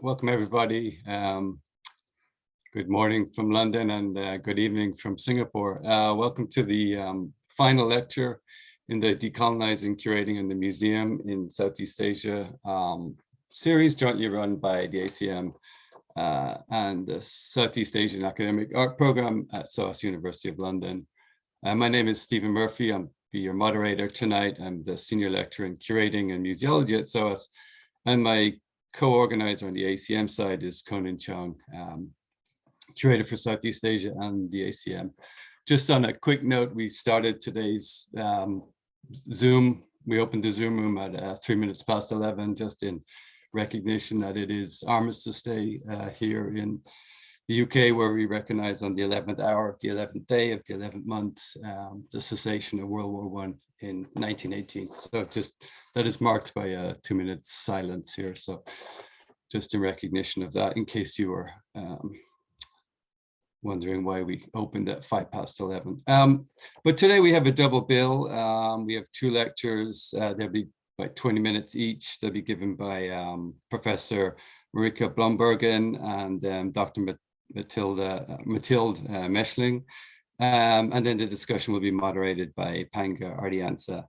welcome everybody. Um, good morning from London and uh, good evening from Singapore. Uh, welcome to the um, final lecture in the Decolonizing Curating in the Museum in Southeast Asia um, series jointly run by the ACM uh, and the Southeast Asian Academic Art Program at SOAS University of London. Uh, my name is Stephen Murphy. I'm be your moderator tonight. I'm the senior lecturer in curating and museology at SOAS, and my co-organizer on the ACM side is Conan Cheong, um, curator for Southeast Asia and the ACM. Just on a quick note, we started today's um, Zoom. We opened the Zoom room at uh, three minutes past 11, just in recognition that it is Armistice Day uh, here in the UK, where we recognize on the 11th hour of the 11th day of the 11th month, um, the cessation of World War One in 1918. So just that is marked by a two minute silence here. So just in recognition of that, in case you were um, wondering why we opened at five past 11. Um, but today we have a double bill. Um, we have two lectures. Uh, there'll be like 20 minutes each. They'll be given by um, Professor Marieke Bloembergen and um, Dr. Matilda, uh, Mathilde uh, Mechling. Um, and then the discussion will be moderated by Panggah Ardiyansyah.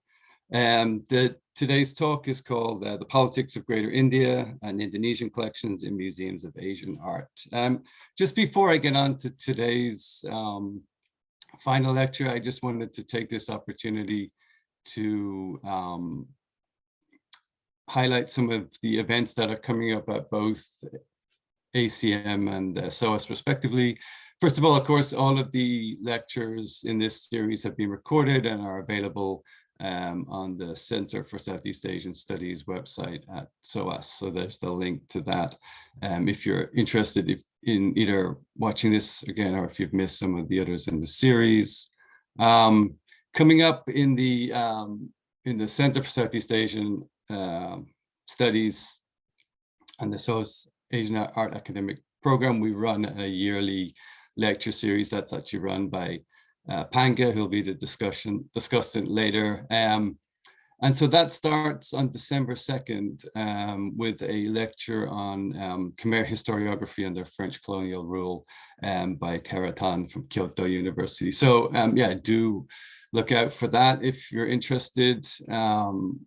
Um, the, today's talk is called uh, The Politics of Greater India and Indonesian Collections in Museums of Asian Art. Um, just before I get on to today's um, final lecture, I just wanted to take this opportunity to um, highlight some of the events that are coming up at both ACM and uh, SOAS respectively. First of all, of course, all of the lectures in this series have been recorded and are available um, on the Center for Southeast Asian Studies website at SOAS. So there's the link to that. Um, if you're interested if, in either watching this again or if you've missed some of the others in the series. Um, coming up in the um, in the Center for Southeast Asian uh, Studies and the SOAS Asian Art Academic Program, we run a yearly lecture series that's actually run by uh, Panggah, who'll be the discussion discussant later. Um, and so that starts on December 2nd um, with a lecture on um, Khmer historiography under French colonial rule um, by Tara Tan from Kyoto University. So um, yeah, do look out for that if you're interested. Um,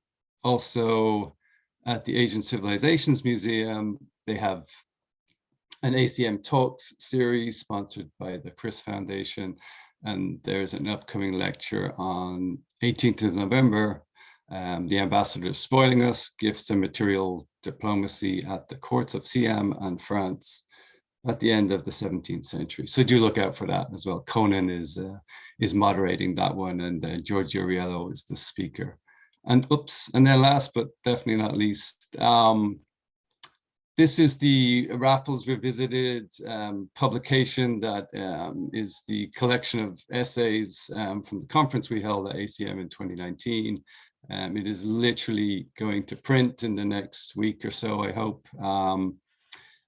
also at the Asian Civilizations Museum, they have an ACM Talks series sponsored by the Kris Foundation. And there's an upcoming lecture on 18th of November, um, The Ambassador Spoiling Us, Gifts and Material Diplomacy at the Courts of Siam and France at the end of the 17th century. So do look out for that as well. Conan is uh, is moderating that one and uh, Giorgio Riello is the speaker. And oops, and then last but definitely not least, um, this is the Raffles Revisited um, publication that um, is the collection of essays um, from the conference we held at ACM in 2019. Um, it is literally going to print in the next week or so, I hope. Um,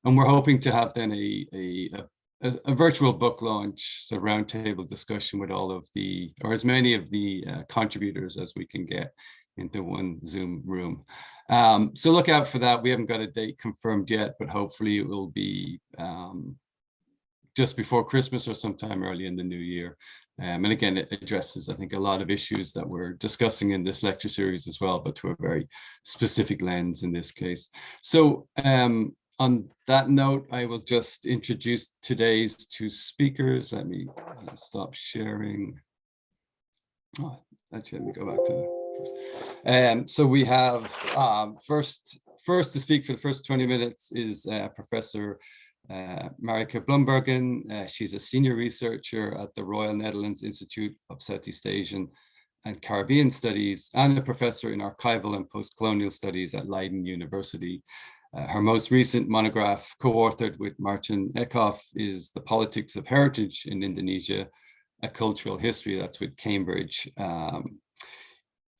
and we're hoping to have then a, a, a, a virtual book launch, a roundtable discussion with all of the, or as many of the uh, contributors as we can get into one Zoom room. Um, so look out for that. We haven't got a date confirmed yet, but hopefully it will be um, just before Christmas or sometime early in the new year. Um, and again, it addresses, I think, a lot of issues that we're discussing in this lecture series as well, but through a very specific lens in this case. So um, on that note, I will just introduce today's two speakers. Let me stop sharing. Oh, actually, let me go back to um, so we have um, first, first to speak for the first 20 minutes is uh, Professor uh, Marieke Bloembergen. Uh, she's a senior researcher at the Royal Netherlands Institute of Southeast Asian and Caribbean Studies and a professor in archival and post-colonial studies at Leiden University. Uh, her most recent monograph, co-authored with Martijn Eickhoff, is The Politics of Heritage in Indonesia, a Cultural History, that's with Cambridge. Um,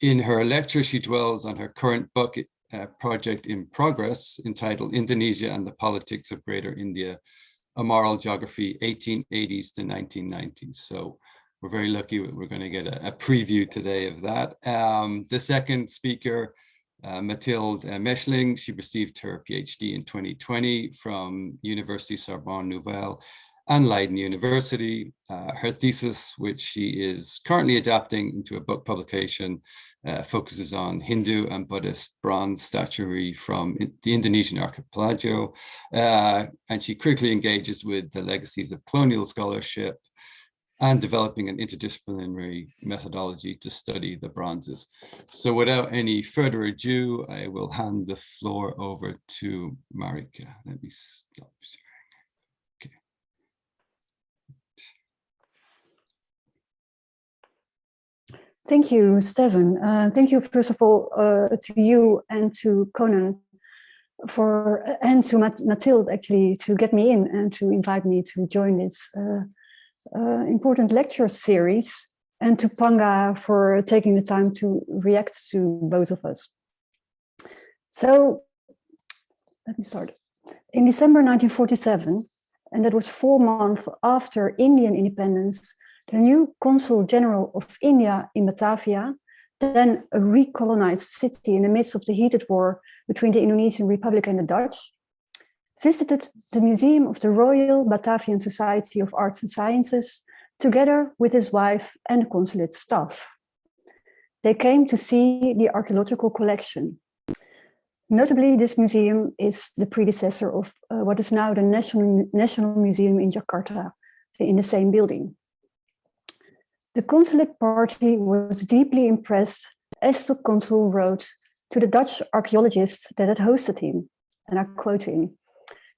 in her lecture, she dwells on her current book uh, project in progress entitled Indonesia and the Politics of Greater India, a Moral Geography 1880s to 1990s. So we're very lucky we're going to get a, a preview today of that. Um, the second speaker uh, Mathilde uh, Mechling, she received her PhD in 2020 from University Sorbonne Nouvelle and Leiden University. Uh, her thesis, which she is currently adapting into a book publication, uh, focuses on Hindu and Buddhist bronze statuary from the Indonesian archipelago. Uh, and she critically engages with the legacies of colonial scholarship and developing an interdisciplinary methodology to study the bronzes. So without any further ado, I will hand the floor over to Marieke. Let me stop Thank you, Stefan. Uh, thank you, first of all, uh, to you and to Conan for and to Mathilde actually to get me in and to invite me to join this uh, uh, important lecture series and to Panggah for taking the time to react to both of us. So let me start. In December 1947, and that was four months after Indian independence, the new Consul General of India in Batavia, then a recolonized city in the midst of the heated war between the Indonesian Republic and the Dutch, visited the Museum of the Royal Batavian Society of Arts and Sciences together with his wife and the consulate staff. They came to see the archaeological collection. Notably, this museum is the predecessor of uh, what is now the National, National Museum in Jakarta, in the same building. The consulate party was deeply impressed as the consul wrote to the Dutch archaeologists that had hosted him, and I quote him,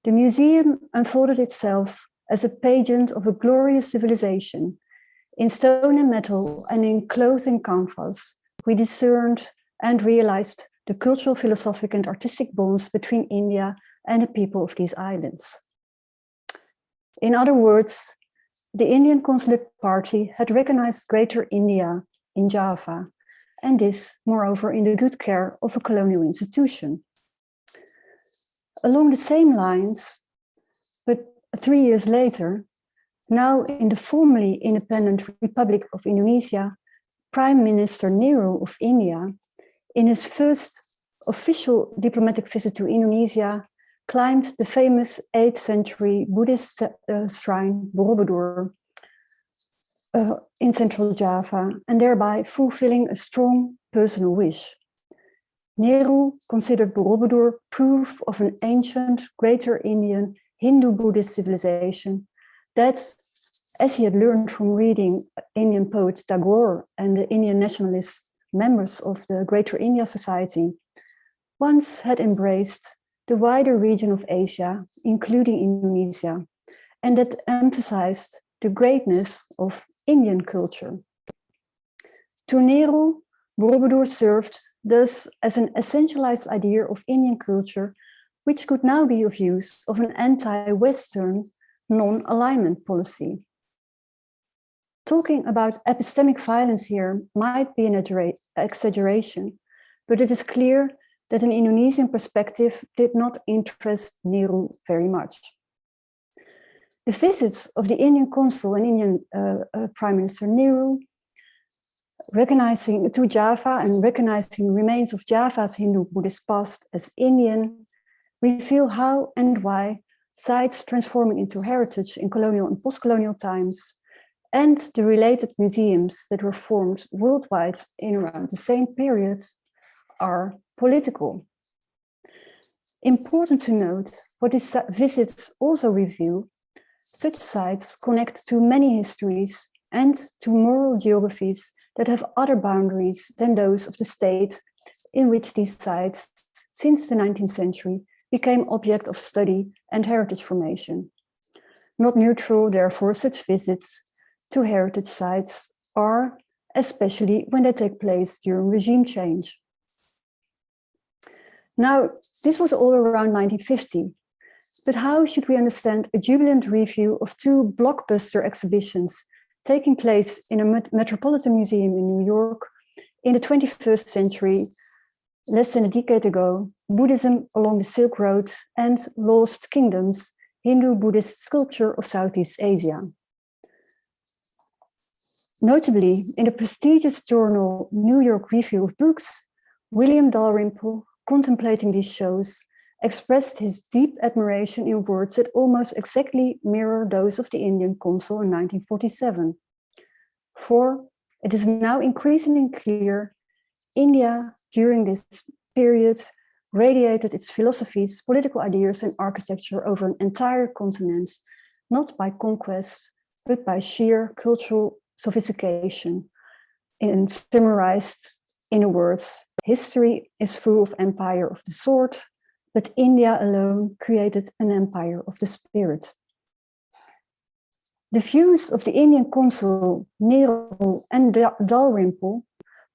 the museum unfolded itself as a pageant of a glorious civilization. In stone and metal and in cloth and canvas, we discerned and realized the cultural, philosophic and artistic bonds between India and the people of these islands. In other words, the Indian Consulate Party had recognized Greater India in Java, and this, moreover, in the good care of a colonial institution. Along the same lines, but three years later, now in the formerly independent Republic of Indonesia, Prime Minister Nehru of India, in his first official diplomatic visit to Indonesia, climbed the famous 8th century Buddhist uh, shrine Borobudur uh, in central Java and thereby fulfilling a strong personal wish. Nehru considered Borobudur proof of an ancient Greater Indian Hindu-Buddhist civilization that, as he had learned from reading Indian poet Tagore and the Indian nationalist members of the Greater India Society, once had embraced the wider region of Asia, including Indonesia, and that emphasized the greatness of Indian culture. To Nehru, Borobudur served thus as an essentialized idea of Indian culture, which could now be of use of an anti-Western non-alignment policy. Talking about epistemic violence here might be an exaggeration, but it is clear that an Indonesian perspective did not interest Nehru very much. The visits of the Indian consul and Indian uh, uh, Prime Minister Nehru recognizing to Java and recognizing remains of Java's Hindu-Buddhist past as Indian, reveal how and why sites transforming into heritage in colonial and post-colonial times and the related museums that were formed worldwide in around the same period are political. Important to note, what these visits also reveal, such sites connect to many histories and to moral geographies that have other boundaries than those of the state in which these sites, since the 19th century, became object of study and heritage formation. Not neutral, therefore, such visits to heritage sites are, especially when they take place during regime change. Now, this was all around 1950, but how should we understand a jubilant review of two blockbuster exhibitions taking place in a Metropolitan Museum in New York in the 21st century, less than a decade ago, Buddhism along the Silk Road and Lost Kingdoms, Hindu-Buddhist sculpture of Southeast Asia. Notably, in the prestigious journal New York Review of Books, William Dalrymple, contemplating these shows, expressed his deep admiration in words that almost exactly mirror those of the Indian consul in 1947. For it is now increasingly clear India during this period radiated its philosophies, political ideas and architecture over an entire continent, not by conquest, but by sheer cultural sophistication. And summarized in the words, history is full of empire of the sword, but India alone created an empire of the spirit. The views of the Indian consul Nehru and Dalrymple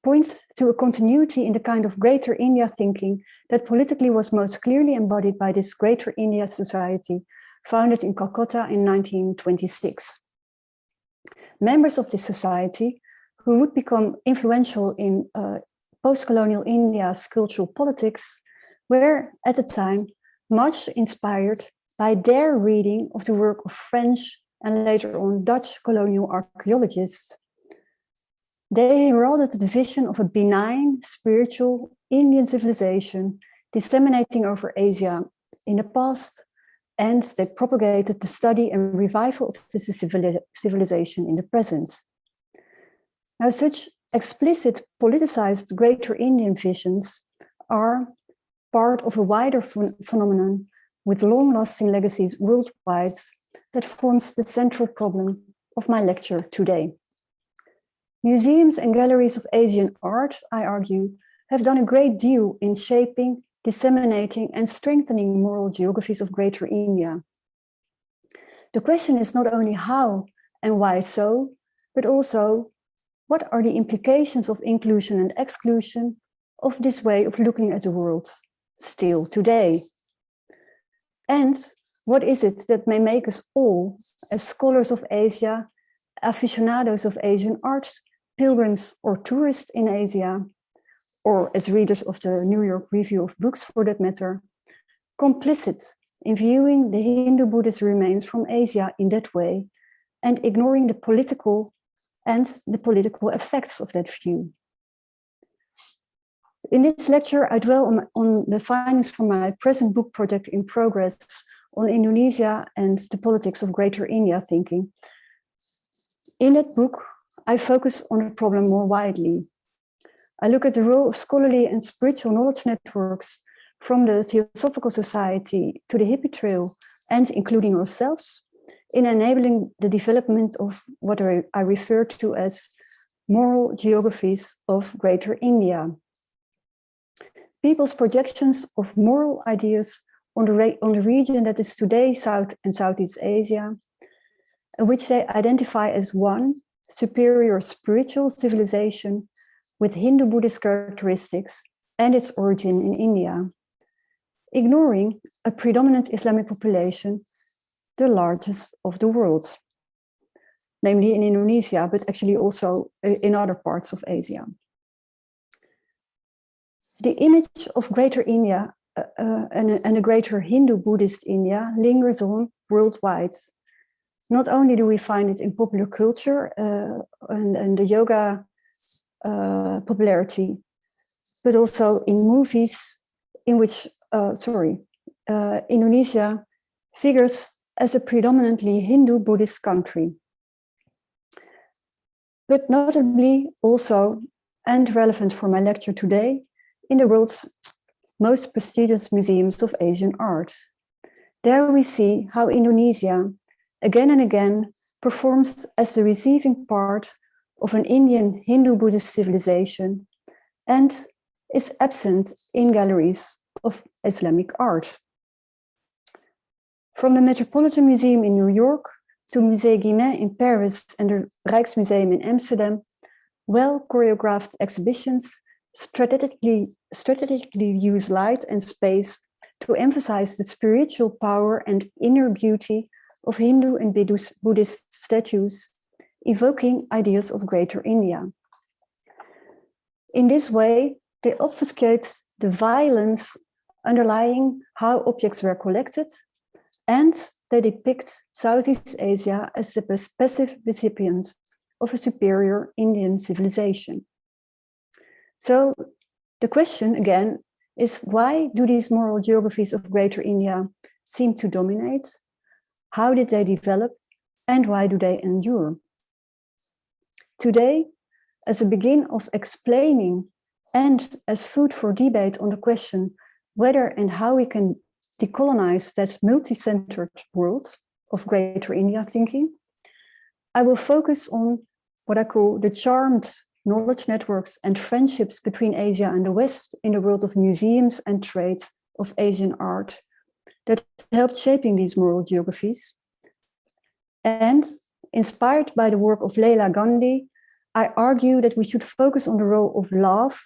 point to a continuity in the kind of greater India thinking that politically was most clearly embodied by this greater India society founded in Calcutta in 1926. Members of this society, who would become influential in uh, post-colonial India's cultural politics, were at the time much inspired by their reading of the work of French and later on Dutch colonial archaeologists. They heralded the vision of a benign, spiritual Indian civilization disseminating over Asia in the past, and they propagated the study and revival of this civilization in the present. Now, such explicit politicized greater Indian visions are part of a wider ph phenomenon with long-lasting legacies worldwide that forms the central problem of my lecture today. Museums and galleries of Asian art, I argue, have done a great deal in shaping, disseminating and strengthening moral geographies of Greater India. The question is not only how and why so, but also what are the implications of inclusion and exclusion of this way of looking at the world still today? And what is it that may make us all, as scholars of Asia, aficionados of Asian art, pilgrims or tourists in Asia, or as readers of the New York Review of Books for that matter, complicit in viewing the Hindu-Buddhist remains from Asia in that way and ignoring the political and the political effects of that view. In this lecture, I dwell on, on the findings from my present book project in progress on Indonesia and the politics of Greater India thinking. In that book, I focus on the problem more widely. I look at the role of scholarly and spiritual knowledge networks from the Theosophical Society to the Hippie Trail and including ourselves in enabling the development of what I refer to as moral geographies of Greater India. People's projections of moral ideas on the, on the region that is today South and Southeast Asia, which they identify as one superior spiritual civilization with Hindu-Buddhist characteristics and its origin in India, ignoring a predominant Islamic population, the largest of the world, namely in Indonesia, but actually also eh, in other parts of Asia. The image of Greater India uh, and, and, a greater Hindu-Buddhist India lingers on worldwide. Not only do we find it in popular culture uh, and, and, the yoga popularity, but also in movies in which, sorry, Indonesia figures as a predominantly Hindu-Buddhist country. But notably also, and relevant for my lecture today, in the world's most prestigious museums of Asian art. There we see how Indonesia, again and again, performs as the receiving part of an Indian Hindu-Buddhist civilization and is absent in galleries of Islamic art. From the Metropolitan Museum in New York to Musée Guimet in Paris and the Rijksmuseum in Amsterdam, well choreographed exhibitions strategically, strategically use light and space to emphasize the spiritual power and inner beauty of Hindu and Buddhist statues, evoking ideas of Greater India. In this way, they obfuscate the violence underlying how objects were collected, and they depict Southeast Asia as the passive recipient of a superior Indian civilization. So The question again is why do these moral geographies of Greater India seem to dominate? How did they develop and why do they endure? Today, as a begin of explaining and as food for debate on the question whether and how we can decolonize that multi-centered world of Greater India thinking, I will focus on what I call the charmed knowledge networks and friendships between Asia and the West in the world of museums and trade of Asian art that helped shaping these moral geographies. And inspired by the work of Leela Gandhi, I argue that we should focus on the role of love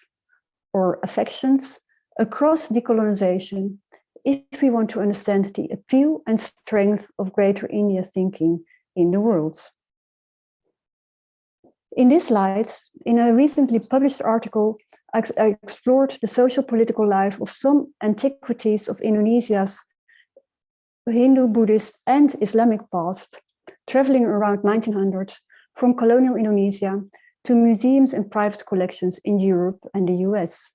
or affections across decolonization if we want to understand the appeal and strength of Greater India thinking in the world. In this light, in a recently published article, I explored the social political life of some antiquities of Indonesia's Hindu, Buddhist and Islamic past, traveling around 1900 from colonial Indonesia to museums and private collections in Europe and the US.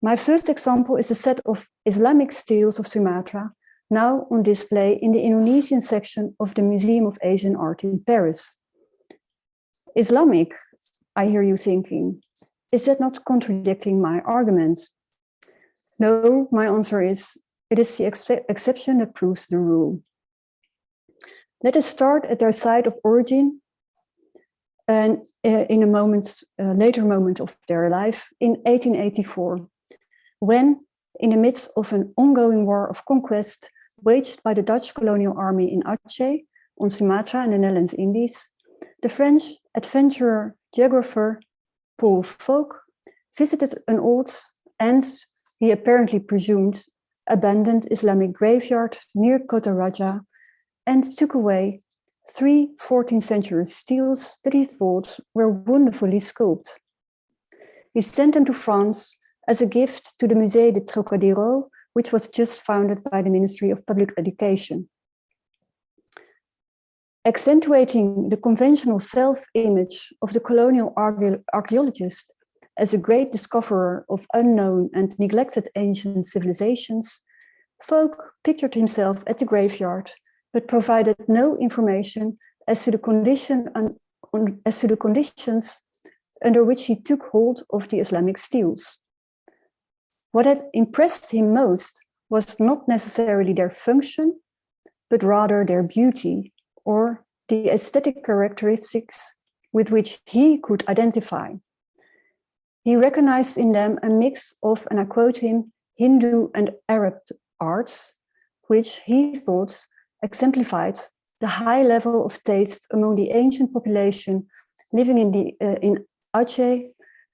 My first example is a set of Islamic steles of Sumatra, now on display in the Indonesian section of the Museum of Asian Art in Paris. Islamic, I hear you thinking, is that not contradicting my argument? No, my answer is, it is the ex exception that proves the rule. Let us start at their site of origin and uh, in a moment, uh, later moment of their life in 1884, when in the midst of an ongoing war of conquest waged by the Dutch colonial army in Aceh on Sumatra and the Netherlands Indies, the French adventurer geographer Paul Foulke visited an old and, he apparently presumed, abandoned Islamic graveyard near Kota Raja and took away three 14th century steles that he thought were wonderfully sculpted. He sent them to France as a gift to the Musée de Trocadero, which was just founded by the Ministry of Public Education accentuating the conventional self-image of the colonial archaeologist as a great discoverer of unknown and neglected ancient civilizations, Foulke pictured himself at the graveyard, but provided no information as to the condition as to the conditions under which he took hold of the Islamic steles. What had impressed him most was not necessarily their function, but rather their beauty or the aesthetic characteristics with which he could identify. He recognized in them a mix of, and I quote him, Hindu and Arab arts, which he thought exemplified the high level of taste among the ancient population living in, the, uh, in Aceh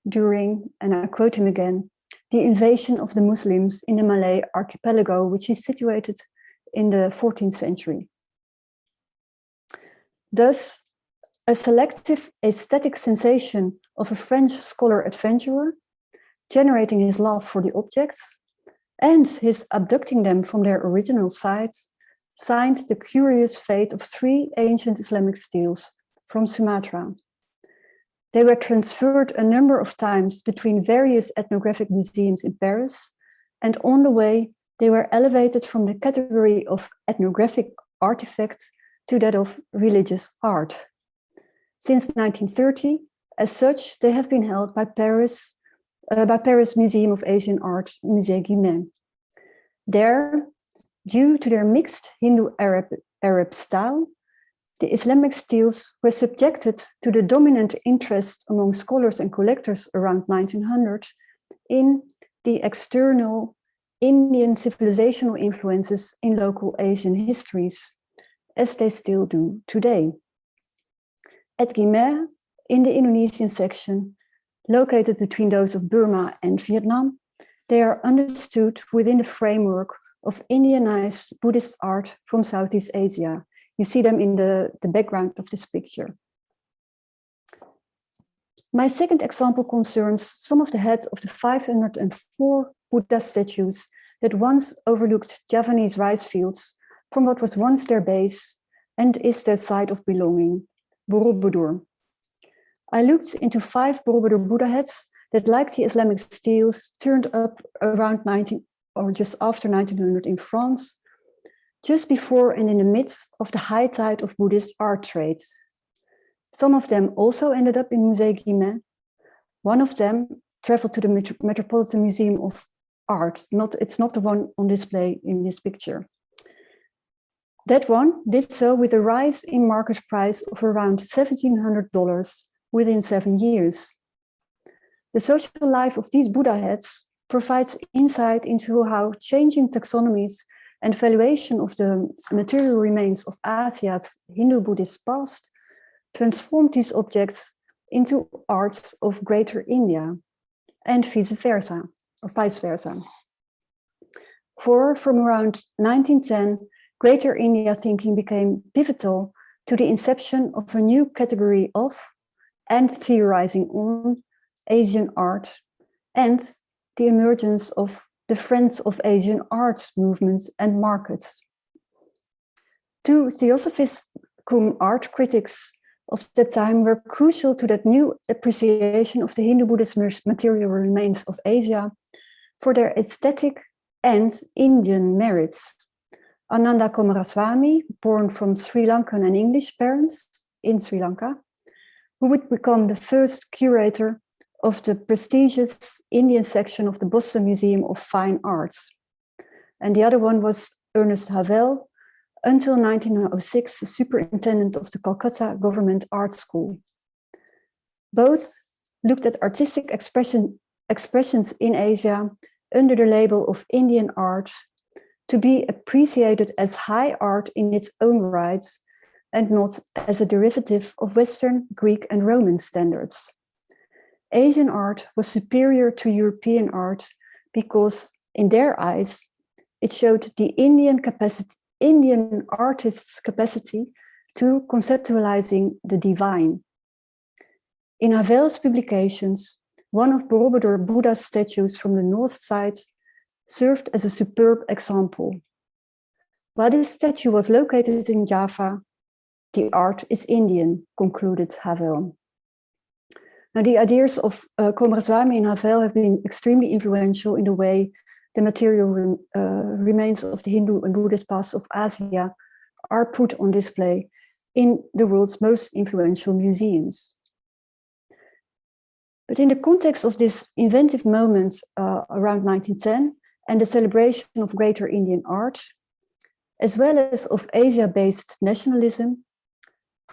during, and I quote him again, the invasion of the Muslims in the Malay archipelago, which is situated in the 14th century. Thus, a selective aesthetic sensation of a French scholar adventurer, generating his love for the objects, and his abducting them from their original sites, signed the curious fate of three ancient Islamic steles from Sumatra. They were transferred a number of times between various ethnographic museums in Paris, and on the way, they were elevated from the category of ethnographic artifacts to that of religious art. Since 1930, as such, they have been held by Paris, uh, by Paris Museum of Asian Art, Musée Guimet. There, due to their mixed Hindu-Arab Arab style, the Islamic steles were subjected to the dominant interest among scholars and collectors around 1900 in the external Indian civilizational influences in local Asian histories, as they still do today. At Guimet, in the Indonesian section, located between those of Burma and Vietnam, they are understood within the framework of Indianized Buddhist art from Southeast Asia. You see them in the, the background of this picture. My second example concerns some of the heads of the 504 Buddha statues that once overlooked Javanese rice fields from what was once their base and is their site of belonging, Borobudur. I looked into five Borobudur Buddha heads that like the Islamic steles turned up around 19 or just after 1900 in France, just before and in the midst of the high tide of Buddhist art trade. Some of them also ended up in Musée Guimet. One of them traveled to the Met Metropolitan Museum of Art. Not, it's not the one on display in this picture. That one did so with a rise in market price of around $1,700 within seven years. The social life of these Buddha heads provides insight into how changing taxonomies and valuation of the material remains of Asia's Hindu-Buddhist past transformed these objects into arts of Greater India and vice versa, or vice versa. For from around 1910, Greater India thinking became pivotal to the inception of a new category of and theorizing on Asian art and the emergence of the Friends of Asian Arts movements and markets. Two theosophists cum art critics of the time were crucial to that new appreciation of the Hindu-Buddhist material remains of Asia for their aesthetic and Indian merits. Ananda Coomaraswamy, born from Sri Lankan and English parents in Sri Lanka, who would become the first curator of the prestigious Indian section of the Boston Museum of Fine Arts. And the other one was Ernest Havell, until 1906, superintendent of the Calcutta Government Art School. Both looked at artistic expression, expressions in Asia under the label of Indian art to be appreciated as high art in its own right and not as a derivative of Western, Greek and Roman standards. Asian art was superior to European art because in their eyes, it showed the Indian capacity, Indian artist's capacity to conceptualizing the divine. In Havell's publications, one of Borobudur Buddha's statues from the north side served as a superb example. While this statue was located in Java, the art is Indian, concluded Havell. Now, the ideas of uh, Coomaraswamy and Havell have been extremely influential in the way the material uh, remains of the Hindu and Buddhist past of Asia are put on display in the world's most influential museums. But in the context of this inventive moment uh, around 1910 and the celebration of greater Indian art, as well as of Asia-based nationalism,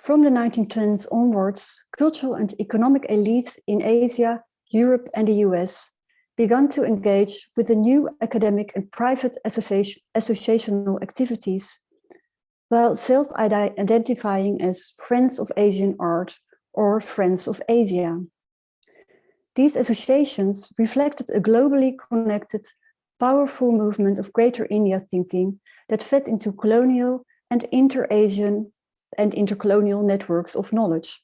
from the 1910s onwards, cultural and economic elites in Asia, Europe and the US began to engage with the new academic and private association, associational activities while self-identifying as Friends of Asian Art or Friends of Asia. These associations reflected a globally connected, powerful movement of Greater India thinking that fed into colonial and inter-Asian and intercolonial networks of knowledge.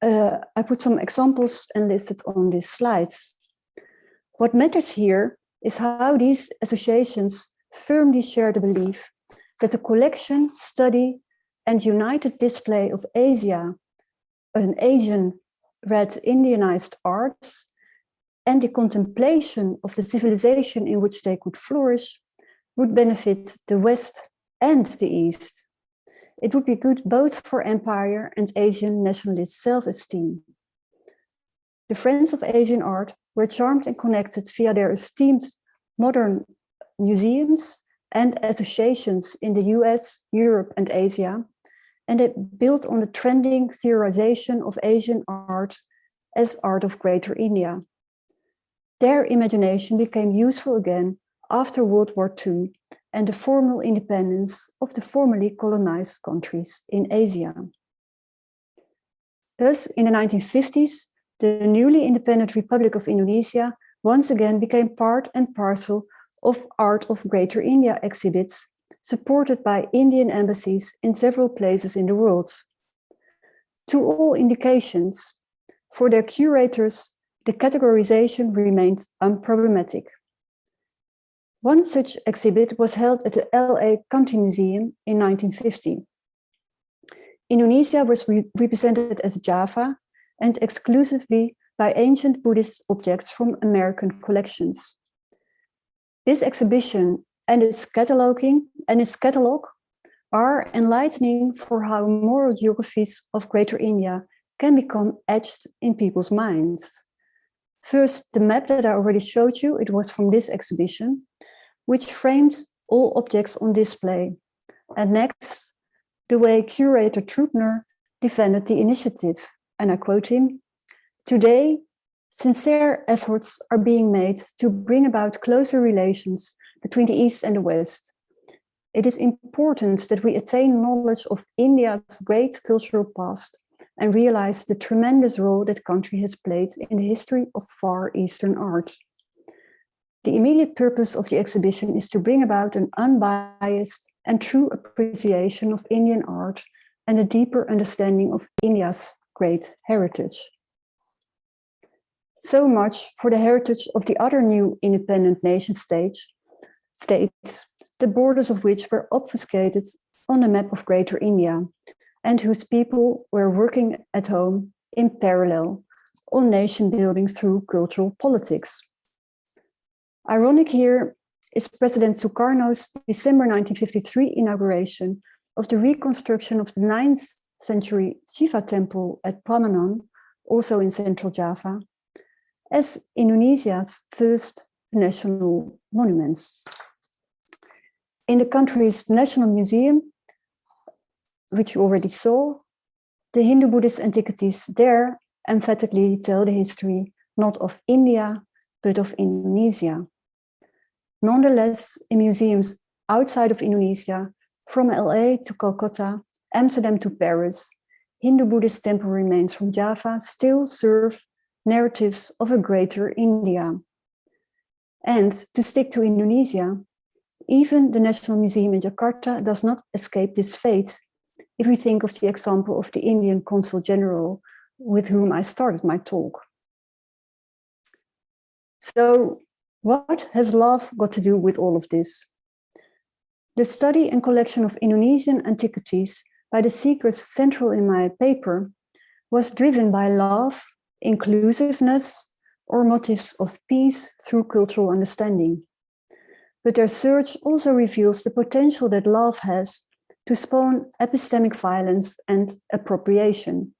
Uh, I put some examples and listed on these slides. What matters here is how these associations firmly share the belief that the collection, study, and united display of Asia, an Asian red Indianized arts, and the contemplation of the civilization in which they could flourish would benefit the West and the East. It would be good both for empire and Asian nationalist self-esteem. The Friends of Asian Art were charmed and connected via their esteemed modern museums and associations in the US, Europe and Asia, and it built on the trending theorization of Asian art as art of Greater India. Their imagination became useful again after World War II and the formal independence of the formerly colonized countries in Asia. Thus, in the 1950s, the newly independent Republic of Indonesia once again became part and parcel of Art of Greater India exhibits, supported by Indian embassies in several places in the world. To all indications, for their curators, the categorization remained unproblematic. One such exhibit was held at the LA County Museum in 1950. Indonesia was re represented as Java and exclusively by ancient Buddhist objects from American collections. This exhibition and its cataloging and its catalog are enlightening for how moral geographies of Greater India can become etched in people's minds. First, the map that I already showed you, it was from this exhibition, which frames all objects on display. And next, the way curator Trubner defended the initiative, and I quote him, Today, sincere efforts are being made to bring about closer relations between the East and the West. It is important that we attain knowledge of India's great cultural past and realize the tremendous role that country has played in the history of Far Eastern art. The immediate purpose of the exhibition is to bring about an unbiased and true appreciation of Indian art and a deeper understanding of India's great heritage. So much for the heritage of the other new independent nation stage, states, the borders of which were obfuscated on the map of Greater India and whose people were working at home in parallel on nation building through cultural politics. Ironic here is President Sukarno's December 1953 inauguration of the reconstruction of the 9th century Shiva temple at Prambanan, also in central Java, as Indonesia's first national monument. In the country's national museum, which you already saw, the Hindu-Buddhist antiquities there emphatically tell the history not of India, but of Indonesia. Nonetheless, in museums outside of Indonesia, from LA to Calcutta, Amsterdam to Paris, Hindu-Buddhist temple remains from Java still serve narratives of a greater India. And to stick to Indonesia, even the National Museum in Jakarta does not escape this fate if we think of the example of the Indian Consul General with whom I started my talk. So what has love got to do with all of this? The study and collection of Indonesian antiquities by the seekers central in my paper was driven by love, inclusiveness, or motives of peace through cultural understanding. But their search also reveals the potential that love has to spawn epistemic violence and appropriation.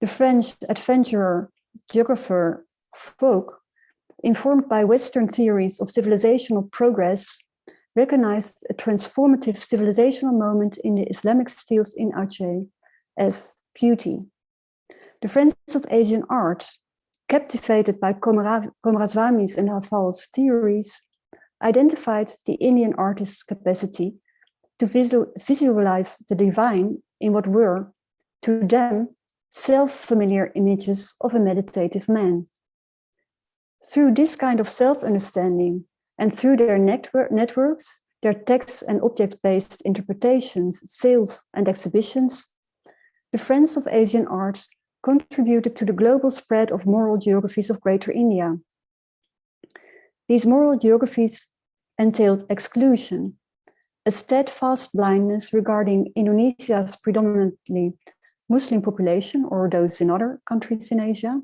The French adventurer, geographer Fouque, informed by Western theories of civilizational progress, recognized a transformative civilizational moment in the Islamic styles in Aceh as beauty. The friends of Asian art, captivated by Coomaraswamy's and Havell's theories, identified the Indian artist's capacity to visual, visualize the divine in what were, to them, self-familiar images of a meditative man. Through this kind of self-understanding and through their network, networks, their text and object-based interpretations, sales and exhibitions, the Friends of Asian Art contributed to the global spread of moral geographies of Greater India. These moral geographies entailed exclusion, a steadfast blindness regarding Indonesia's predominantly Muslim population or those in other countries in Asia,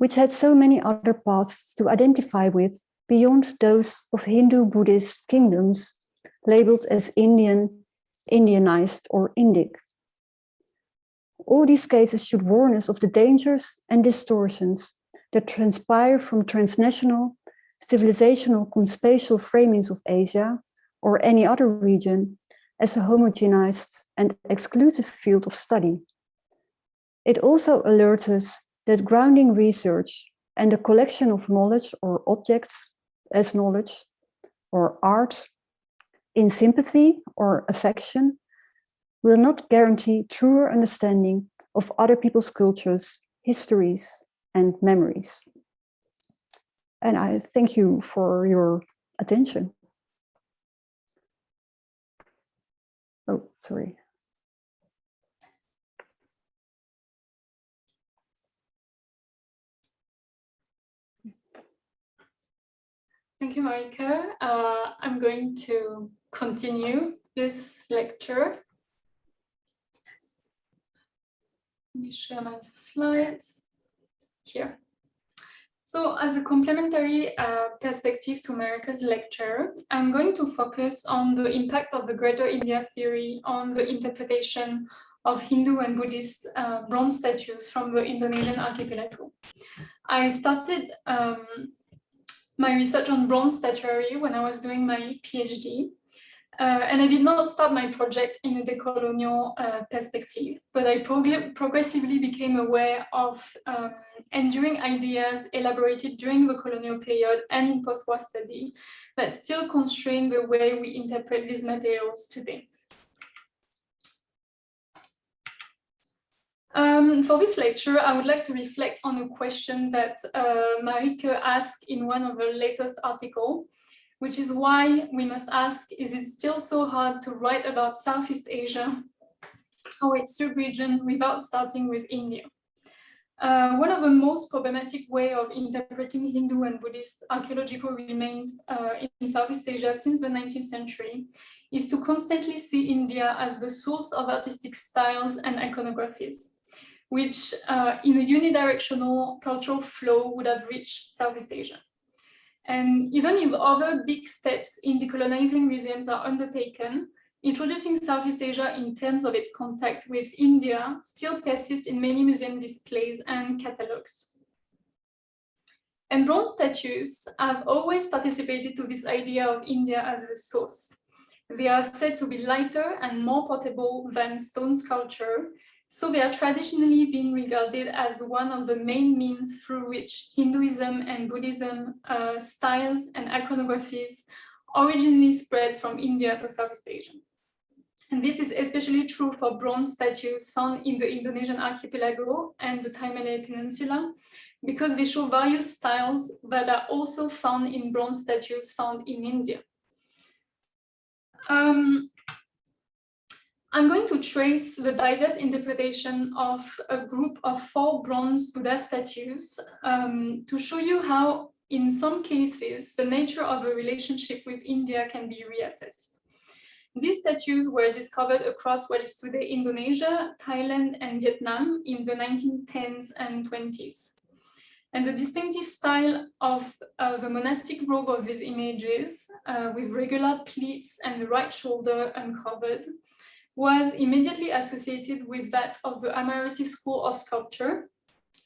which had so many other paths to identify with beyond those of Hindu-Buddhist kingdoms labeled as Indian, Indianized or Indic. All these cases should warn us of the dangers and distortions that transpire from transnational, civilizational, conspatial framings of Asia or any other region as a homogenized and exclusive field of study. It also alerts us that grounding research and the collection of knowledge or objects as knowledge or art in sympathy or affection will not guarantee truer understanding of other people's cultures, histories, and memories. And I thank you for your attention. Oh, sorry. Thank you, Marieke. Uh, I'm going to continue this lecture. Let me share my slides. here. So as a complementary uh, perspective to Marieke's lecture, I'm going to focus on the impact of the Greater India theory on the interpretation of Hindu and Buddhist uh, bronze statues from the Indonesian archipelago. I started um, my research on bronze statuary when I was doing my PhD. Uh, and I did not start my project in a decolonial uh, perspective, but I prog progressively became aware of um, enduring ideas elaborated during the colonial period and in post-war study that still constrain the way we interpret these materials today. Um, for this lecture, I would like to reflect on a question that uh, Marieke asked in one of her latest articles, which is why we must ask, is it still so hard to write about Southeast Asia or its sub-region without starting with India? Uh, one of the most problematic way of interpreting Hindu and Buddhist archaeological remains uh, in Southeast Asia since the 19th century is to constantly see India as the source of artistic styles and iconographies which uh, in a unidirectional cultural flow would have reached Southeast Asia. And even if other big steps in decolonizing museums are undertaken, introducing Southeast Asia in terms of its contact with India still persists in many museum displays and catalogs. And bronze statues have always participated to this idea of India as the source. They are said to be lighter and more portable than stone sculpture, so they are traditionally being regarded as one of the main means through which Hinduism and Buddhism uh, styles and iconographies originally spread from India to Southeast Asia. And this is especially true for bronze statues found in the Indonesian archipelago and the Thai-Malay Peninsula, because they show various styles that are also found in bronze statues found in India. Um, I'm going to trace the diverse interpretation of a group of four bronze Buddha statues um, to show you how, in some cases, the nature of a relationship with India can be reassessed. These statues were discovered across what is today Indonesia, Thailand, and Vietnam in the 1910s and 20s. And the distinctive style of uh, the monastic robe of these images, uh, with regular pleats and the right shoulder uncovered, was immediately associated with that of the Amaravati School of Sculpture,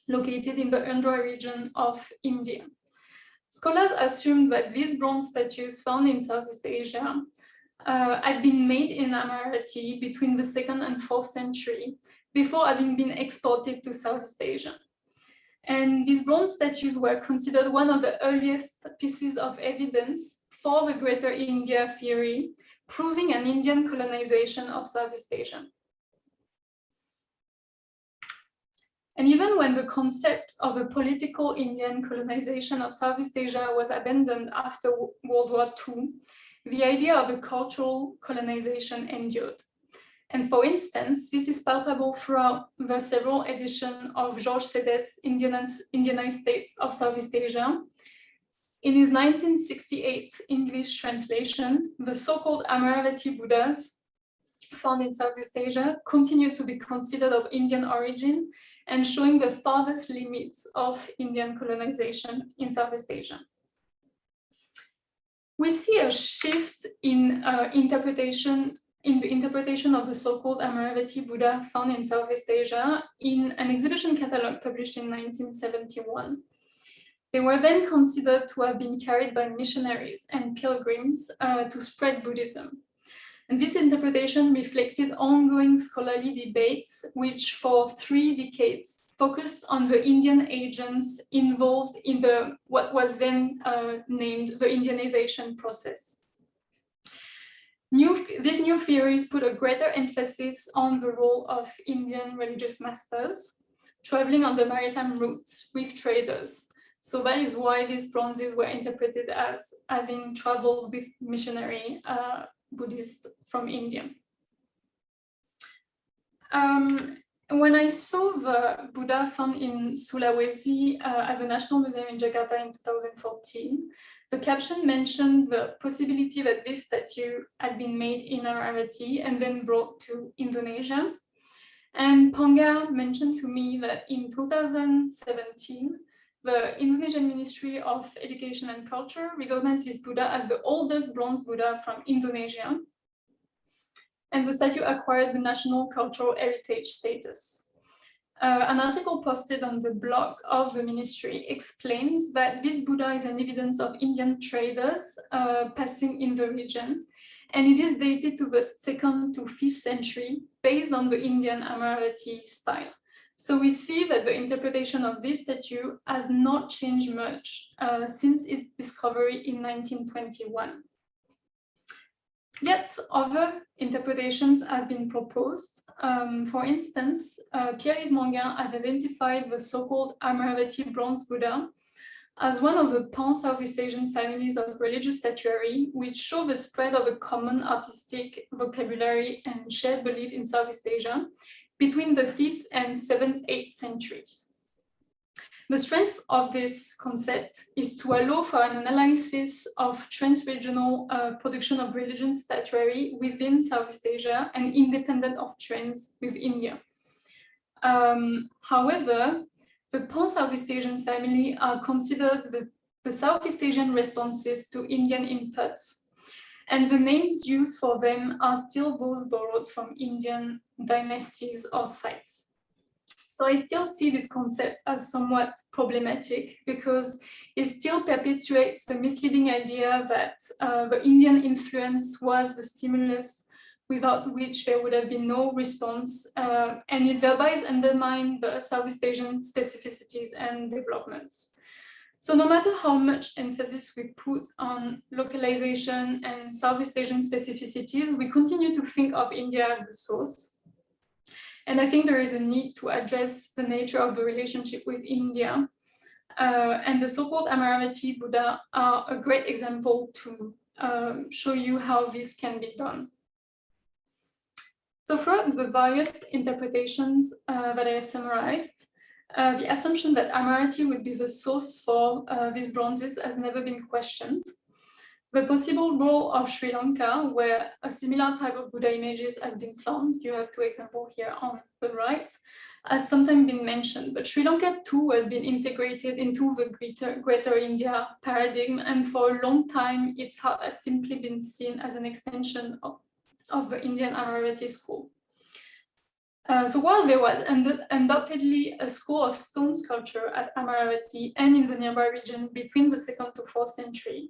located in the Andhra region of India. Scholars assumed that these bronze statues found in Southeast Asia uh, had been made in Amaravati between the second and fourth century before having been exported to Southeast Asia. And these bronze statues were considered one of the earliest pieces of evidence for the Greater India theory proving an Indian colonization of Southeast Asia. And even when the concept of a political Indian colonization of Southeast Asia was abandoned after World War II, the idea of a cultural colonization endured. And for instance, this is palpable throughout the several editions of Georges Coedès's Indianized States of Southeast Asia, in his 1968 English translation, the so-called Amaravati Buddhas found in Southeast Asia continue to be considered of Indian origin and showing the farthest limits of Indian colonization in Southeast Asia. We see a shift in uh, interpretation in the interpretation of the so-called Amaravati Buddha found in Southeast Asia in an exhibition catalog published in 1971. They were then considered to have been carried by missionaries and pilgrims uh, to spread Buddhism. And this interpretation reflected ongoing scholarly debates, which for three decades focused on the Indian agents involved in the what was then uh, named the Indianization process. New, these new theories put a greater emphasis on the role of Indian religious masters, traveling on the maritime routes with traders, so that is why these bronzes were interpreted as having traveled with missionary uh, Buddhists from India. Um, when I saw the Buddha found in Sulawesi uh, at the National Museum in Jakarta in 2014, the caption mentioned the possibility that this statue had been made in Amaravati and then brought to Indonesia. And Panggah mentioned to me that in 2017, the Indonesian Ministry of Education and Culture recognized this Buddha as the oldest bronze Buddha from Indonesia. And the statue acquired the National Cultural Heritage status. Uh, an article posted on the blog of the ministry explains that this Buddha is an evidence of Indian traders uh, passing in the region, and it is dated to the second to fifth century based on the Indian Amaravati style. So we see that the interpretation of this statue has not changed much uh, since its discovery in 1921. Yet other interpretations have been proposed. Um, for instance, uh, Pierre-Yves Manguin has identified the so-called Amaravati bronze Buddha as one of the pan-Southeast Asian families of religious statuary, which show the spread of a common artistic vocabulary and shared belief in Southeast Asia between the 5th and 7th, 8th centuries. The strength of this concept is to allow for an analysis of trans-regional uh, production of religion statuary within Southeast Asia and independent of trends with India. Um, however, the pan-Southeast Asian family are considered the, the Southeast Asian responses to Indian inputs and the names used for them are still those borrowed from Indian dynasties or sites. So I still see this concept as somewhat problematic because it still perpetuates the misleading idea that uh, the Indian influence was the stimulus without which there would have been no response, uh, and it thereby undermines the Southeast Asian specificities and developments. So no matter how much emphasis we put on localization and Southeast Asian specificities, we continue to think of India as the source. And I think there is a need to address the nature of the relationship with India. Uh, and the so-called Amaravati Buddha are a great example to um, show you how this can be done. So throughout the various interpretations uh, that I have summarized, uh, the assumption that Amaravati would be the source for uh, these bronzes has never been questioned. The possible role of Sri Lanka, where a similar type of Buddha images has been found, you have two examples here on the right, has sometimes been mentioned, but Sri Lanka too has been integrated into the greater, greater India paradigm, and for a long time its has simply been seen as an extension of, of the Indian Amaravati school. Uh, so while there was undoubtedly a school of stone sculpture at Amaravati and in the nearby region between the second to fourth century,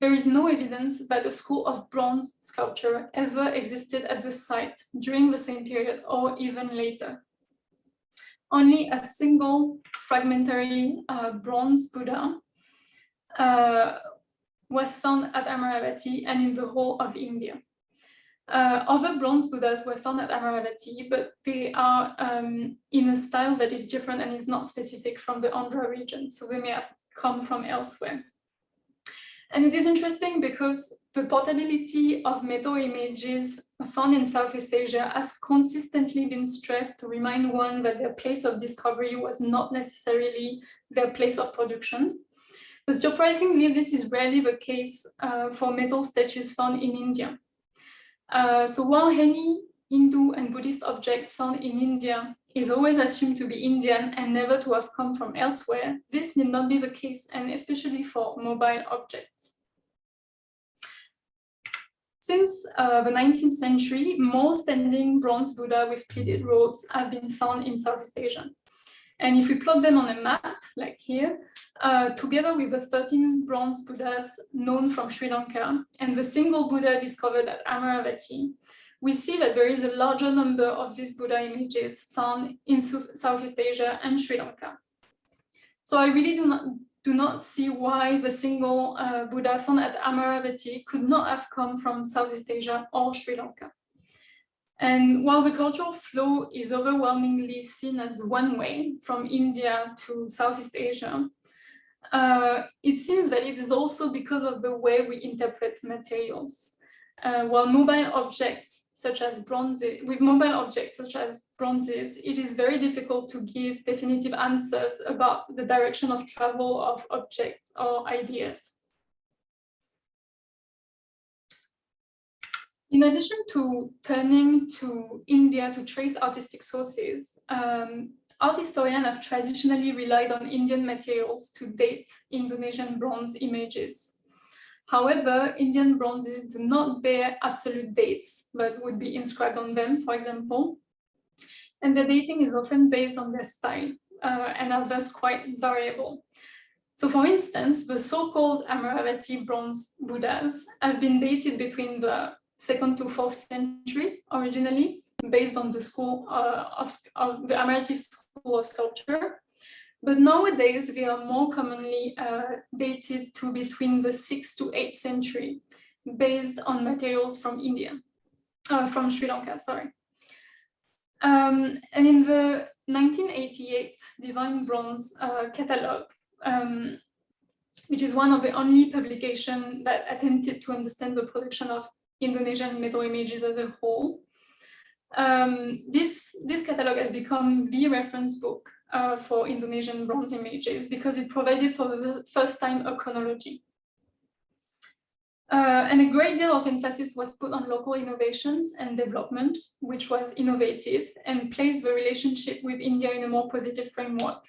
there is no evidence that a school of bronze sculpture ever existed at the site during the same period or even later. Only a single fragmentary uh, bronze Buddha uh, was found at Amaravati and in the whole of India. Uh, other bronze Buddhas were found at Amaravati, but they are um, in a style that is different and is not specific from the Andhra region, so they may have come from elsewhere. And it is interesting because the portability of metal images found in Southeast Asia has consistently been stressed to remind one that their place of discovery was not necessarily their place of production. But surprisingly, this is rarely the case uh, for metal statues found in India. Uh, so while any Hindu and Buddhist object found in India is always assumed to be Indian and never to have come from elsewhere, this need not be the case, and especially for mobile objects. Since uh, the 19th century, more standing bronze Buddha with pleated robes have been found in Southeast Asia. And if we plot them on a map, like here, uh, together with the 13 bronze Buddhas known from Sri Lanka and the single Buddha discovered at Amaravati, we see that there is a larger number of these Buddha images found in Southeast Asia and Sri Lanka. So I really do not, do not see why the single uh, Buddha found at Amaravati could not have come from Southeast Asia or Sri Lanka. And while the cultural flow is overwhelmingly seen as one way from India to Southeast Asia, uh, it seems that it is also because of the way we interpret materials. Uh, while mobile objects such as bronzes, with mobile objects such as bronzes, it is very difficult to give definitive answers about the direction of travel of objects or ideas. In addition to turning to India to trace artistic sources, um, art historians have traditionally relied on Indian materials to date Indonesian bronze images. However, Indian bronzes do not bear absolute dates, but would be inscribed on them, for example. And the dating is often based on their style uh, and are thus quite variable. So for instance, the so-called Amaravati bronze Buddhas have been dated between the second to fourth century originally, based on the school uh, of, of the Amaravati school of sculpture. But nowadays, they are more commonly uh, dated to between the 6th to 8th century, based on materials from India, uh, from Sri Lanka, sorry. Um, and in the 1988 Divine Bronze uh, Catalogue, um, which is one of the only publications that attempted to understand the production of Indonesian metal images as a whole. Um, this, this catalog has become the reference book uh, for Indonesian bronze images because it provided for the first time a chronology. Uh, and a great deal of emphasis was put on local innovations and development, which was innovative and placed the relationship with India in a more positive framework.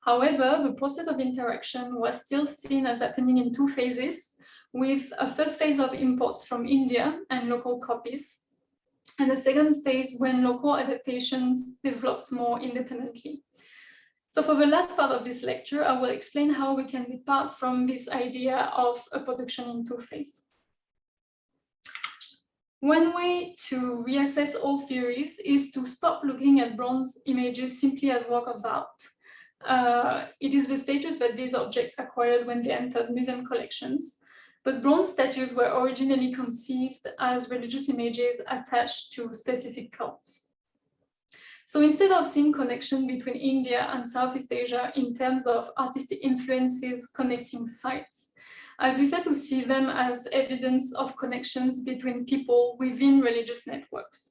However, the process of interaction was still seen as happening in two phases, with a first phase of imports from India and local copies, and a second phase when local adaptations developed more independently. So for the last part of this lecture, I will explain how we can depart from this idea of a production in two phase. One way to reassess all theories is to stop looking at bronze images simply as work of art. Uh, it is the status that these objects acquired when they entered museum collections, but bronze statues were originally conceived as religious images attached to specific cults. So instead of seeing connection between India and Southeast Asia in terms of artistic influences connecting sites, I prefer to see them as evidence of connections between people within religious networks.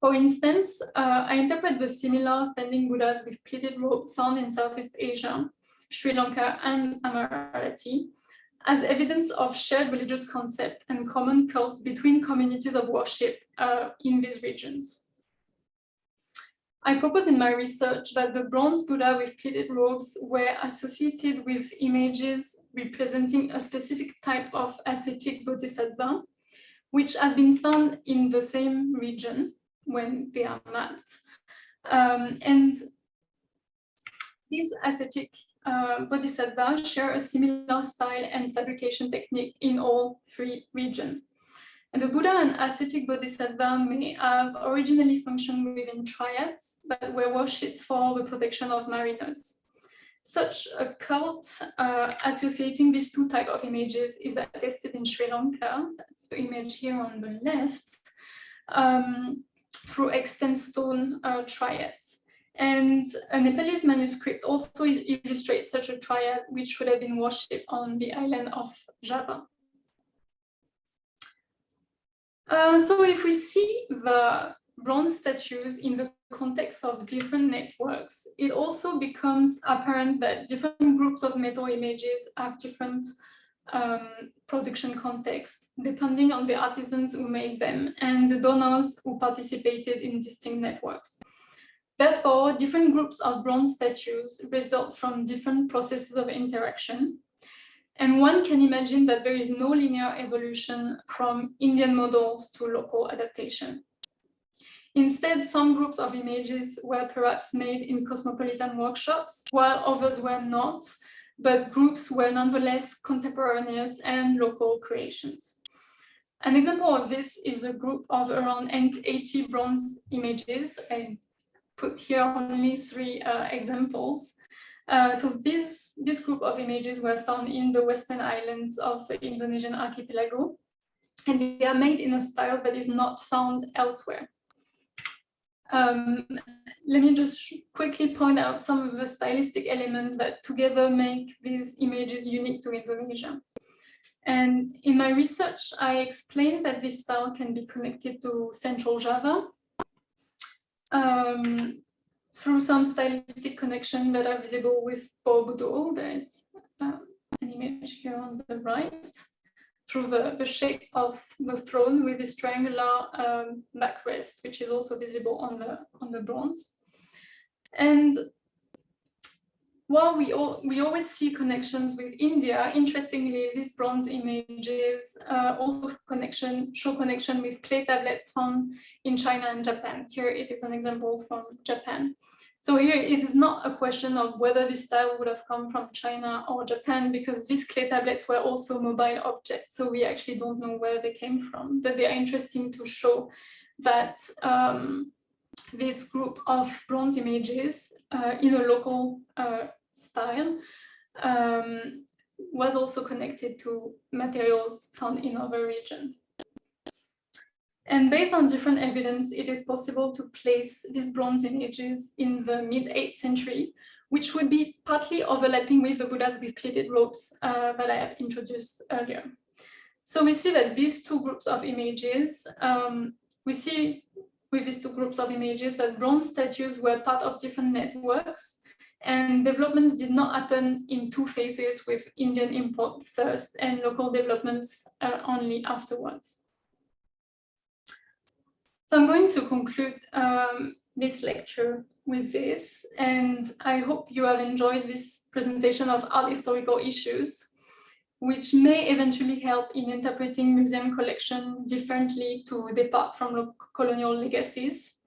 For instance, uh, I interpret the similar standing Buddhas with pleated robe found in Southeast Asia, Sri Lanka and Amaravati as evidence of shared religious concept and common cults between communities of worship uh, in these regions. I propose in my research that the bronze Buddha with pleated robes were associated with images representing a specific type of ascetic bodhisattva, which have been found in the same region when they are mapped. Um, and these ascetic uh, bodhisattvas share a similar style and fabrication technique in all three regions. And the Buddha and ascetic bodhisattva may have originally functioned within triads, but were worshipped for the protection of mariners. Such a cult uh, associating these two types of images is attested in Sri Lanka, that's the image here on the left, um, through extant stone uh, triads. And a Nepalese manuscript also illustrates such a triad, which would have been worshipped on the island of Java. Uh, so if we see the bronze statues in the context of different networks, it also becomes apparent that different groups of metal images have different um, production context, depending on the artisans who made them and the donors who participated in distinct networks. Therefore, different groups of bronze statues result from different processes of interaction, and one can imagine that there is no linear evolution from Indian models to local adaptation. Instead, some groups of images were perhaps made in cosmopolitan workshops, while others were not, but groups were nonetheless contemporaneous and local creations. An example of this is a group of around 80 bronze images. I put here only three uh, examples uh, so this, this group of images were found in the western islands of the Indonesian archipelago, and they are made in a style that is not found elsewhere. Um, let me just quickly point out some of the stylistic elements that together make these images unique to Indonesia. And in my research, I explained that this style can be connected to Central Java, um, through some stylistic connection that are visible with Borobudur. There is um, an image here on the right. through the, the shape of the throne with this triangular um, backrest, which is also visible on the, on the bronze. And while we, all, we always see connections with India, interestingly, these bronze images uh, also connection, show connection with clay tablets found in China and Japan. Here it is an example from Japan. So here it is not a question of whether this style would have come from China or Japan because these clay tablets were also mobile objects. So we actually don't know where they came from, but they are interesting to show that um, this group of bronze images uh, in a local uh, style um, was also connected to materials found in other regions. And based on different evidence, it is possible to place these bronze images in the mid 8th century, which would be partly overlapping with the Buddhas with pleated robes uh, that I have introduced earlier. So we see that these two groups of images, um, we see with these two groups of images that bronze statues were part of different networks and developments did not happen in two phases with Indian import first and local developments uh, only afterwards. So I'm going to conclude um, this lecture with this, and I hope you have enjoyed this presentation of art historical issues, which may eventually help in interpreting museum collection differently to depart from colonial legacies.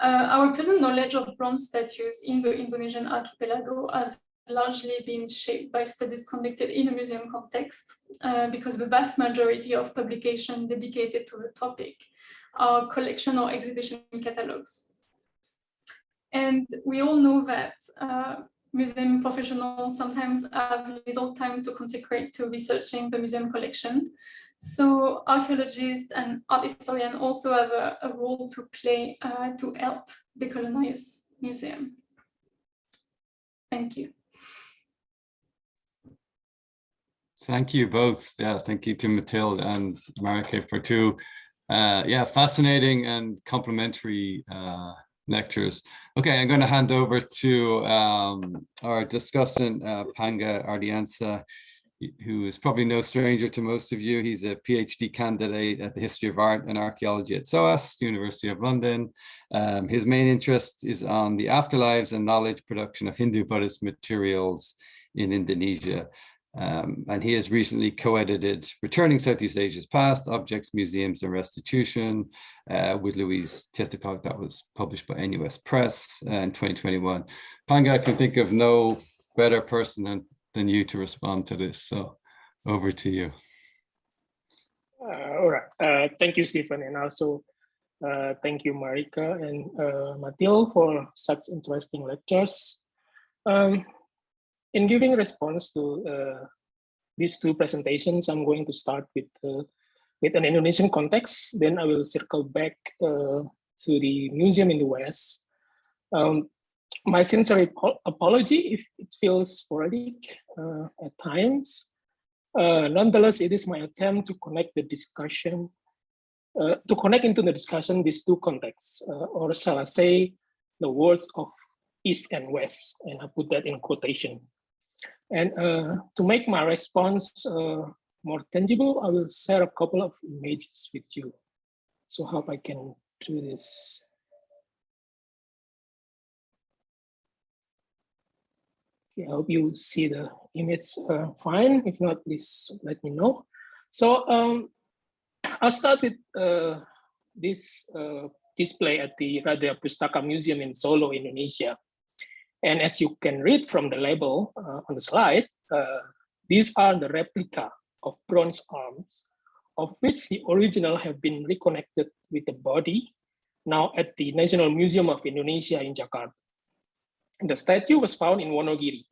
Uh, our present knowledge of bronze statues in the Indonesian archipelago has largely been shaped by studies conducted in a museum context, uh, because the vast majority of publications dedicated to the topic are collection or exhibition catalogs. And we all know that uh, museum professionals sometimes have little time to consecrate to researching the museum collection. So archaeologists and art historians also have a, a role to play uh, to help decolonize museum. Thank you. Thank you both. Yeah, thank you to Mathilde and Marieke for two uh, yeah, fascinating and complementary uh, lectures. Okay, I'm going to hand over to um, our discussant, uh, Panggah Ardiyansyah, who is probably no stranger to most of you. He's a PhD candidate at the History of Art and Archaeology at SOAS, University of London. Um, his main interest is on the afterlives and knowledge production of Hindu Buddhist materials in Indonesia. Um, and he has recently co-edited Returning Southeast Asia's Past, Objects, Museums and Restitution uh, with Louise Tythacott that was published by NUS Press uh, in 2021. Panggah, I can think of no better person than, than you to respond to this. So over to you. Uh, all right. Uh, thank you, Stephen. And also uh, thank you, Marieke and uh, Mathilde for such interesting lectures. Um, in giving response to uh, these two presentations, I'm going to start with uh, with an Indonesian context. Then I will circle back uh, to the museum in the West. Um, my sincere apology if it feels sporadic uh, at times. Uh, nonetheless, it is my attempt to connect the discussion, uh, to connect into the discussion these two contexts, or shall I say, the words of East and West, and I put that in quotation. And uh, to make my response uh, more tangible, I will share a couple of images with you. So hope I can do this. Okay, I hope you see the image uh, fine. If not, please let me know. So um, I'll start with uh, this uh, display at the Radya Pustaka Museum in Solo, Indonesia. And as you can read from the label uh, on the slide, uh, these are the replica of bronze arms, of which the original have been reconnected with the body, now at the National Museum of Indonesia in Jakarta. The statue was found in Wonogiri,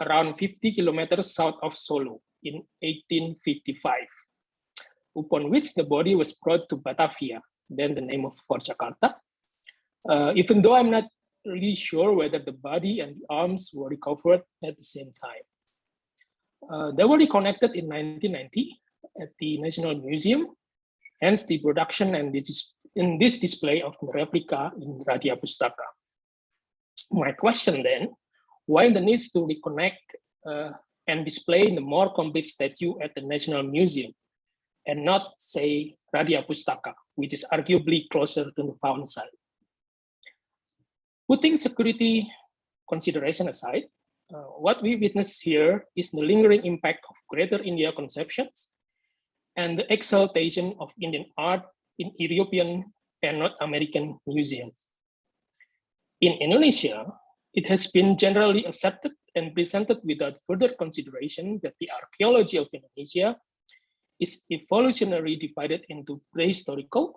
around 50 kilometers south of Solo in 1855, upon which the body was brought to Batavia, then the name of Fort Jakarta. Uh, even though I'm not really sure whether the body and the arms were recovered at the same time. Uh, they were reconnected in 1990 at the National Museum, hence the production and this is in this display of the replica in Radya Pustaka. My question then, why the need to reconnect uh, and display the more complete statue at the National Museum and not say Radya Pustaka, which is arguably closer to the found site. Putting security consideration aside, uh, what we witness here is the lingering impact of Greater India conceptions and the exaltation of Indian art in European and North American museums. In Indonesia, it has been generally accepted and presented without further consideration that the archaeology of Indonesia is evolutionarily divided into prehistorical,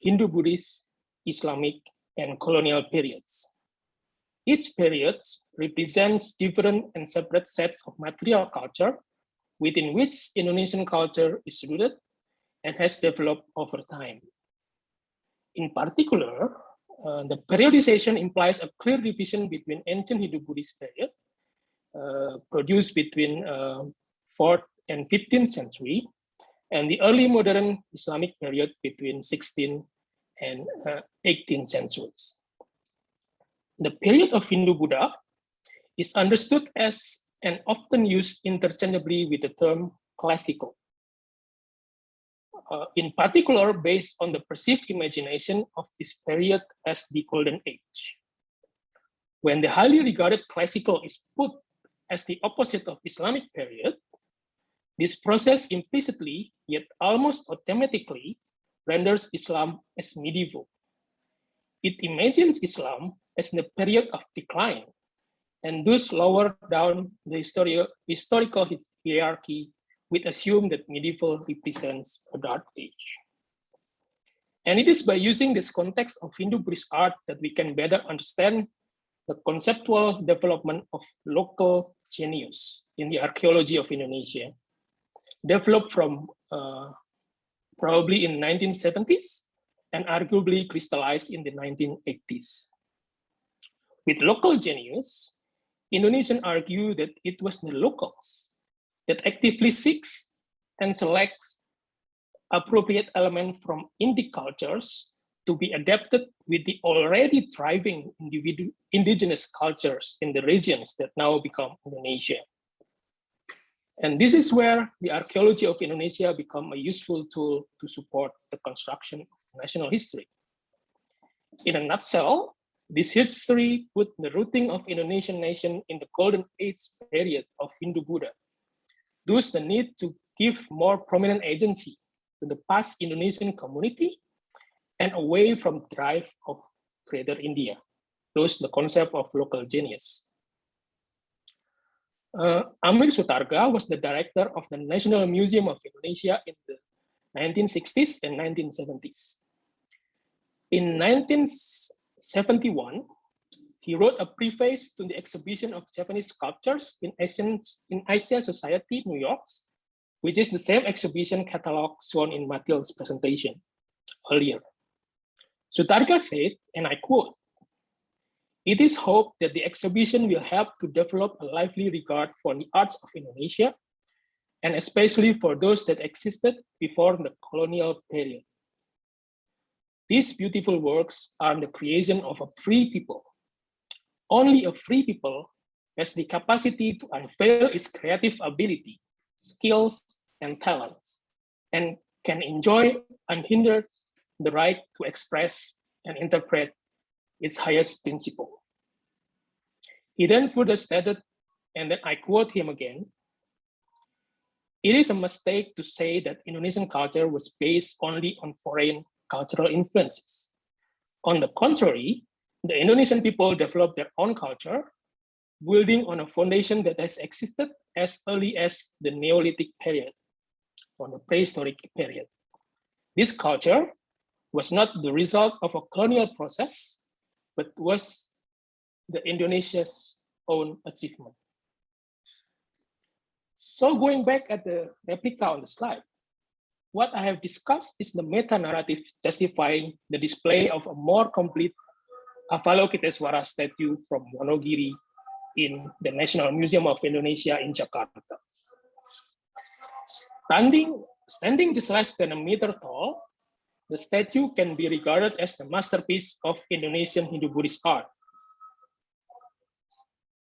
Hindu-Buddhist, Islamic, and colonial periods. Each period represents different and separate sets of material culture within which Indonesian culture is rooted and has developed over time. In particular, uh, the periodization implies a clear division between ancient Hindu-Buddhist period, uh, produced between uh, 4th and 15th century, and the early modern Islamic period between 16th and 18th centuries. The period of Hindu-Buddha is understood as and often used interchangeably with the term classical. Uh, in particular, based on the perceived imagination of this period as the Golden Age. When the highly regarded classical is put as the opposite of Islamic period, this process implicitly, yet almost automatically, renders Islam as medieval. It imagines Islam as the period of decline, and thus lower down the histori historical hierarchy we assume that medieval represents a dark age. And it is by using this context of Hindu-Buddhist art that we can better understand the conceptual development of local genius in the archaeology of Indonesia, developed from uh, probably in 1970s and arguably crystallized in the 1980s. With local genius, Indonesians argue that it was the locals that actively seeks and selects appropriate element from Indic cultures to be adapted with the already thriving individual indigenous cultures in the regions that now become Indonesia. And this is where the archaeology of Indonesia become a useful tool to support the construction of national history. In a nutshell, this history put the rooting of Indonesian nation in the golden age period of Hindu-Buddha Thus, the need to give more prominent agency to the past Indonesian community and away from the drive of Greater India. Thus, the concept of local genius. Uh, Amir Sutaarga was the director of the National Museum of Indonesia in the 1960s and 1970s. In 1971, he wrote a preface to the exhibition of Javanese sculptures in Asian in Asia Society, New York, which is the same exhibition catalog shown in Mathilde's presentation earlier. Sutaarga said, and I quote, it is hoped that the exhibition will help to develop a lively regard for the arts of Indonesia, and especially for those that existed before the colonial period. These beautiful works are the creation of a free people only a free people has the capacity to unveil its creative ability, skills, and talents, and can enjoy unhindered the right to express and interpret its highest principle. He then further stated, and then I quote him again, it is a mistake to say that Indonesian culture was based only on foreign cultural influences. On the contrary, the Indonesian people developed their own culture, building on a foundation that has existed as early as the Neolithic period, or the prehistoric period. This culture was not the result of a colonial process, but was the Indonesia's own achievement. So going back at the replica on the slide, what I have discussed is the meta-narrative justifying the display of a more complete Avalokiteswara statue from Wonogiri in the National Museum of Indonesia in Jakarta. Standing, standing just less than a meter tall, the statue can be regarded as the masterpiece of Indonesian Hindu-Buddhist art.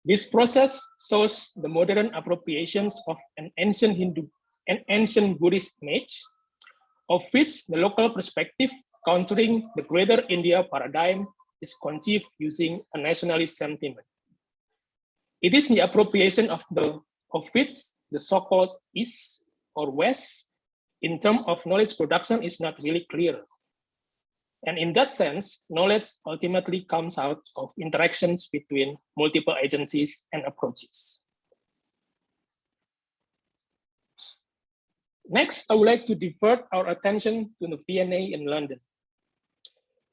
This process shows the modern appropriations of an ancient Hindu, an ancient Buddhist image of which the local perspective countering the greater India paradigm is conceived using a nationalist sentiment. It is the appropriation of the of which the so-called East or West in terms of knowledge production is not really clear. And in that sense, knowledge ultimately comes out of interactions between multiple agencies and approaches. Next, I would like to divert our attention to the V&A in London.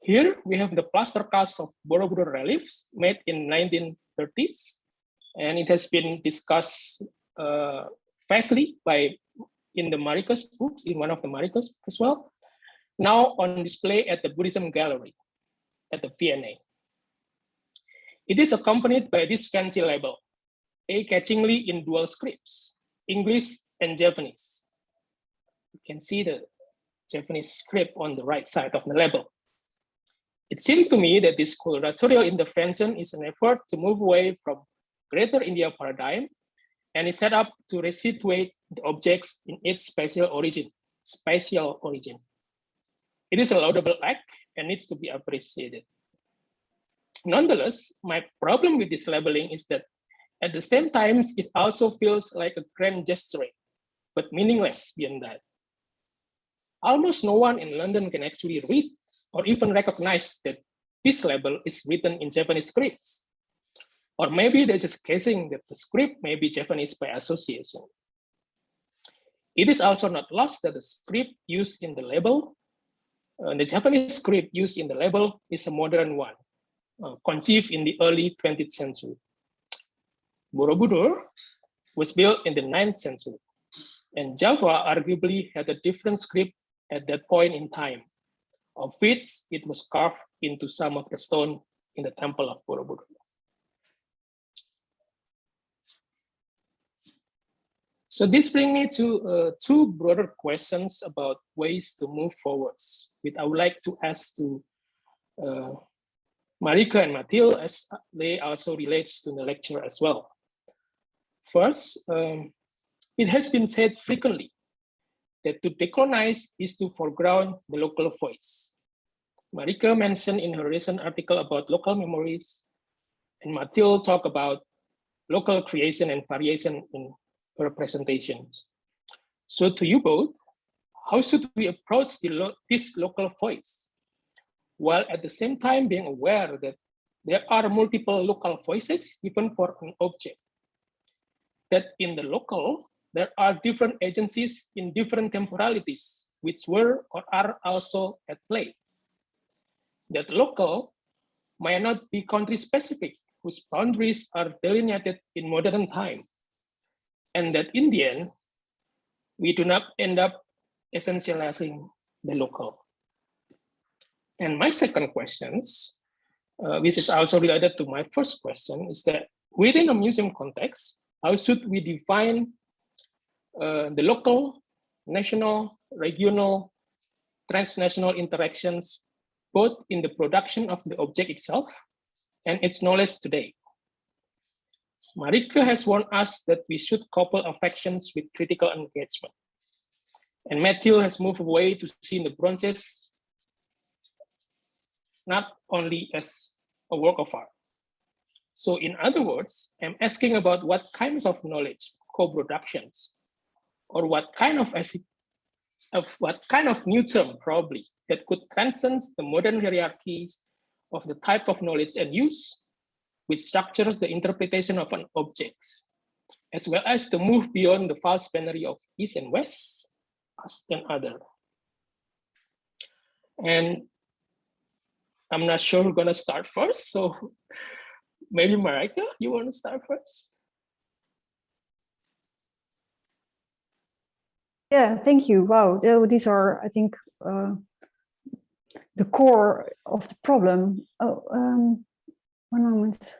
Here we have the plaster cast of Borobudur reliefs made in 1930s, and it has been discussed uh, vastly by in the Marikus books, in one of the Marikus as well. Now on display at the Buddhism Gallery at the V&A. It is accompanied by this fancy label, a-catchingly in dual scripts, English and Javanese. You can see the Javanese script on the right side of the label. It seems to me that this curatorial intervention is an effort to move away from greater India paradigm and is set up to resituate the objects in its spatial origin, spatial origin. It is a laudable act and needs to be appreciated. Nonetheless, my problem with this labeling is that at the same time, it also feels like a grand gesture, but meaningless beyond that. Almost no one in London can actually read or even recognize that this label is written in Javanese scripts. Or maybe they're just guessing that the script may be Javanese by association. It is also not lost that the script used in the label, uh, the Javanese script used in the label is a modern one, uh, conceived in the early 20th century. Borobudur was built in the 9th century, and Java arguably had a different script at that point in time, of which it was carved into some of the stone in the temple of Borobudur. So this brings me to uh, two broader questions about ways to move forwards, which I would like to ask to uh, Marieke and Mathilde as they also relates to the lecture as well. First, um, it has been said frequently that to decolonize is to foreground the local voice. Marieke mentioned in her recent article about local memories, and Mathilde talked about local creation and variation in representations. So to you both, how should we approach lo this local voice? While at the same time being aware that there are multiple local voices even for an object. That in the local, there are different agencies in different temporalities, which were or are also at play. That local might not be country specific, whose boundaries are delineated in modern time and that in the end, we do not end up essentializing the local. And my second questions, uh, which is also related to my first question, is that within a museum context, how should we define uh, the local, national, regional, transnational interactions, both in the production of the object itself and its knowledge today? Marieke has warned us that we should couple affections with critical engagement. And Mathilde has moved away to see the bronzes not only as a work of art. So in other words, I'm asking about what kinds of knowledge co-productions or what kind of, of what kind of new term probably that could transcend the modern hierarchies of the type of knowledge and use which structures the interpretation of an object, as well as to move beyond the false binary of East and West as an other. And I'm not sure who's gonna start first, so maybe Marieke, you wanna start first? Yeah, thank you. Wow, these are, I think, uh, the core of the problem. Oh, um, one moment.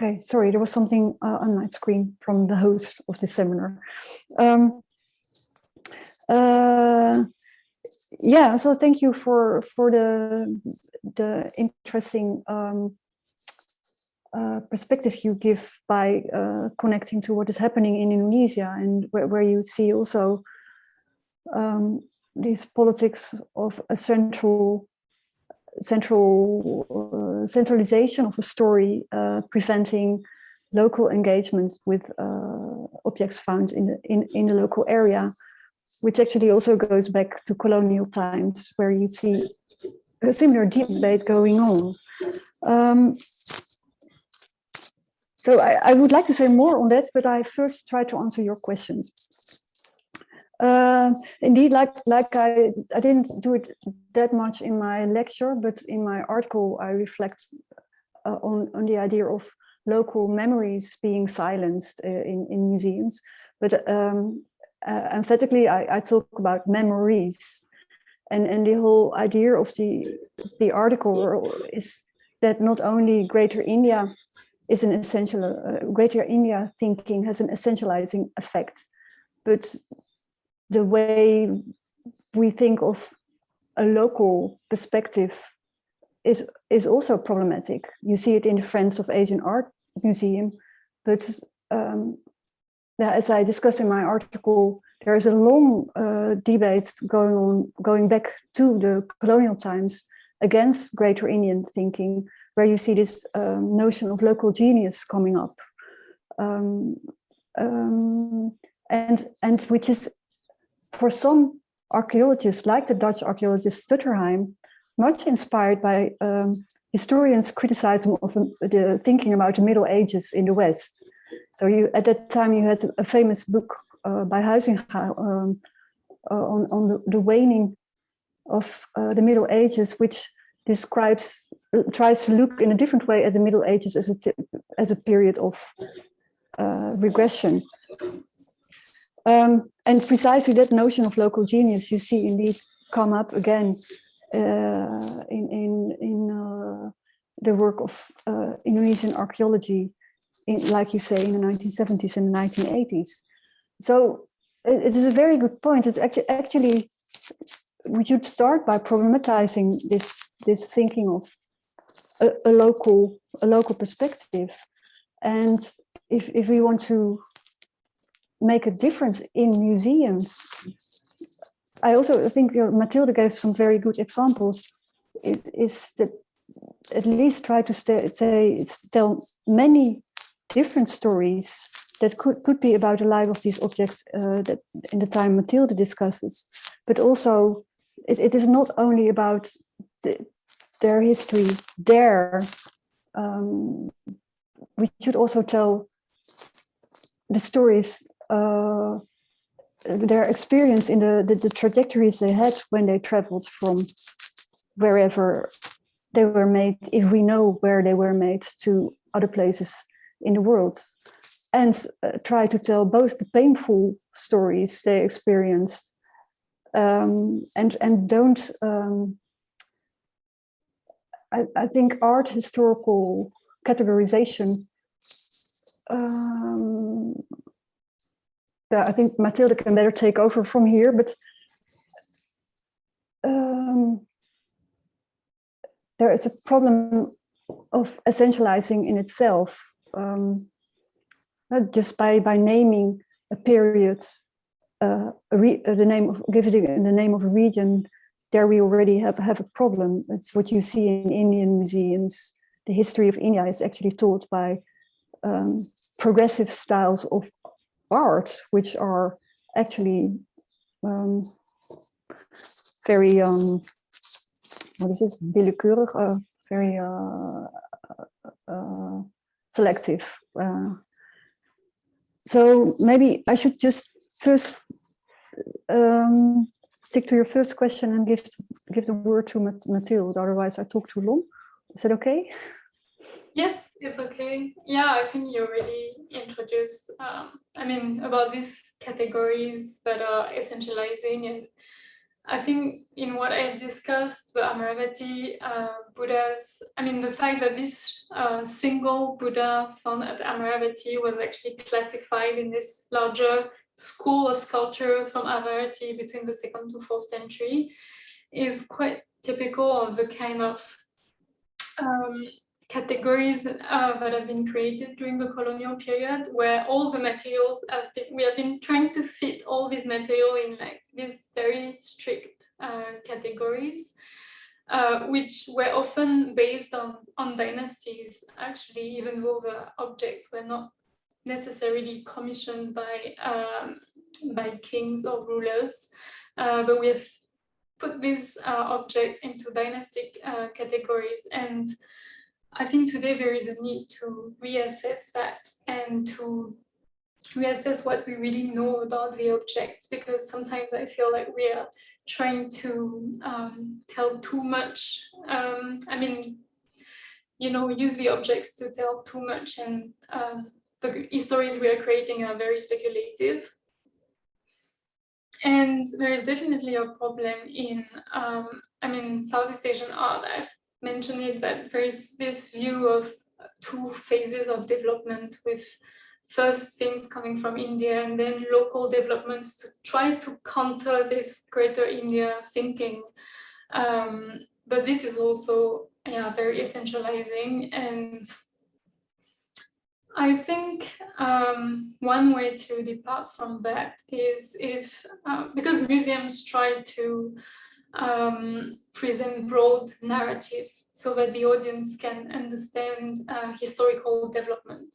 Okay, sorry, there was something uh, on my screen from the host of the seminar. Um, uh, yeah, so thank you for for the the interesting um, uh, perspective you give by uh, connecting to what is happening in Indonesia and where, where you see also um, these politics of a central central uh, centralization of a story uh, preventing local engagements with uh, objects found in the, in, in the local area, which actually also goes back to colonial times where you see a similar debate going on. Um, so I, I, would like to say more on that, but I first try to answer your questions. Uh, indeed, like like I I didn't do it that much in my lecture, but in my article I reflect uh, on on the idea of local memories being silenced uh, in in museums. But um, uh, emphatically, I, I talk about memories, and and the whole idea of the the article is that not only Greater India is an essential uh, Greater India thinking has an essentializing effect, but the way we think of a local perspective is is also problematic. You see it in the Friends of Asian Art Museum, but um, as I discuss in my article, there is a long uh, debate going on, going back to the colonial times against Greater Indian thinking, where you see this um, notion of local genius coming up, um, um and and which is for some archaeologists, like the Dutch archaeologist Stutterheim, much inspired by um, historians' criticism of um, the thinking about the Middle Ages in the West. So you, at that time, you had a famous book uh, by Huizinga um, uh, on, on the, the, waning of uh, the Middle Ages, which describes, tries to look in a different way at the Middle Ages as a, as a period of uh, regression. Um, and precisely that notion of local genius you see indeed come up again uh, in, in, in uh, the work of uh, Indonesian archaeology, in, like you say, in the 1970s and 1980s. So it, it is a very good point. It's actually, actually, we should start by problematizing this, this thinking of a, a local, a local perspective. And if, if we want to make a difference in museums. I also think you know, Mathilde gave some very good examples, is, is that at least try to say, tell many different stories that could, could be about the life of these objects uh, that in the time Matilda discusses, but also it, it is not only about the, their history there. Um, we should also tell the stories their experience in the, the, the trajectories they had when they traveled from wherever they were made, if we know where they were made to other places in the world. And uh, try to tell both the painful stories they experienced um, and and don't um, I, I, think art historical categorization um, yeah, I think Matilda can better take over from here, but um, there is a problem of essentializing in itself, um, just by by naming a period, uh, a uh, the name of giving the name of a region. There we already have have a problem. It's what you see in Indian museums. The history of India is actually taught by um, progressive styles of art, which are actually um, very, um, what is this, willekeurig, uh, very uh, uh, selective. Uh. so maybe I should just first um, stick to your first question and give give the word to Mathilde, otherwise I talk too long. Is that okay? Yes, it's okay. Yeah, I think you already introduced, um, I mean, about these categories that are essentializing. And I think in what I've discussed, the Amaravati uh, Buddhas, I mean, the fact that this uh, single Buddha found at Amaravati was actually classified in this larger school of sculpture from Amaravati between the second to fourth century is quite typical of the kind of um, categories uh, that have been created during the colonial period, where all the materials have been, we have been trying to fit all these material in like these very strict uh, categories, uh, which were often based on, on dynasties, actually, even though the objects were not necessarily commissioned by, um, by kings or rulers, uh, but we have put these uh, objects into dynastic uh, categories. And I think today there is a need to reassess that and to reassess what we really know about the objects, because sometimes I feel like we are trying to um, tell too much. Um, I mean, you know, use the objects to tell too much and um, the stories we are creating are very speculative. And there is definitely a problem in, um, I mean, Southeast Asian art. I've mentioned it that there is this view of two phases of development with first things coming from India and then local developments to try to counter this greater India thinking. Um, but this is also yeah, very essentializing and I think um, one way to depart from that is if, uh, because museums try to um, present broad narratives so that the audience can understand uh, historical development.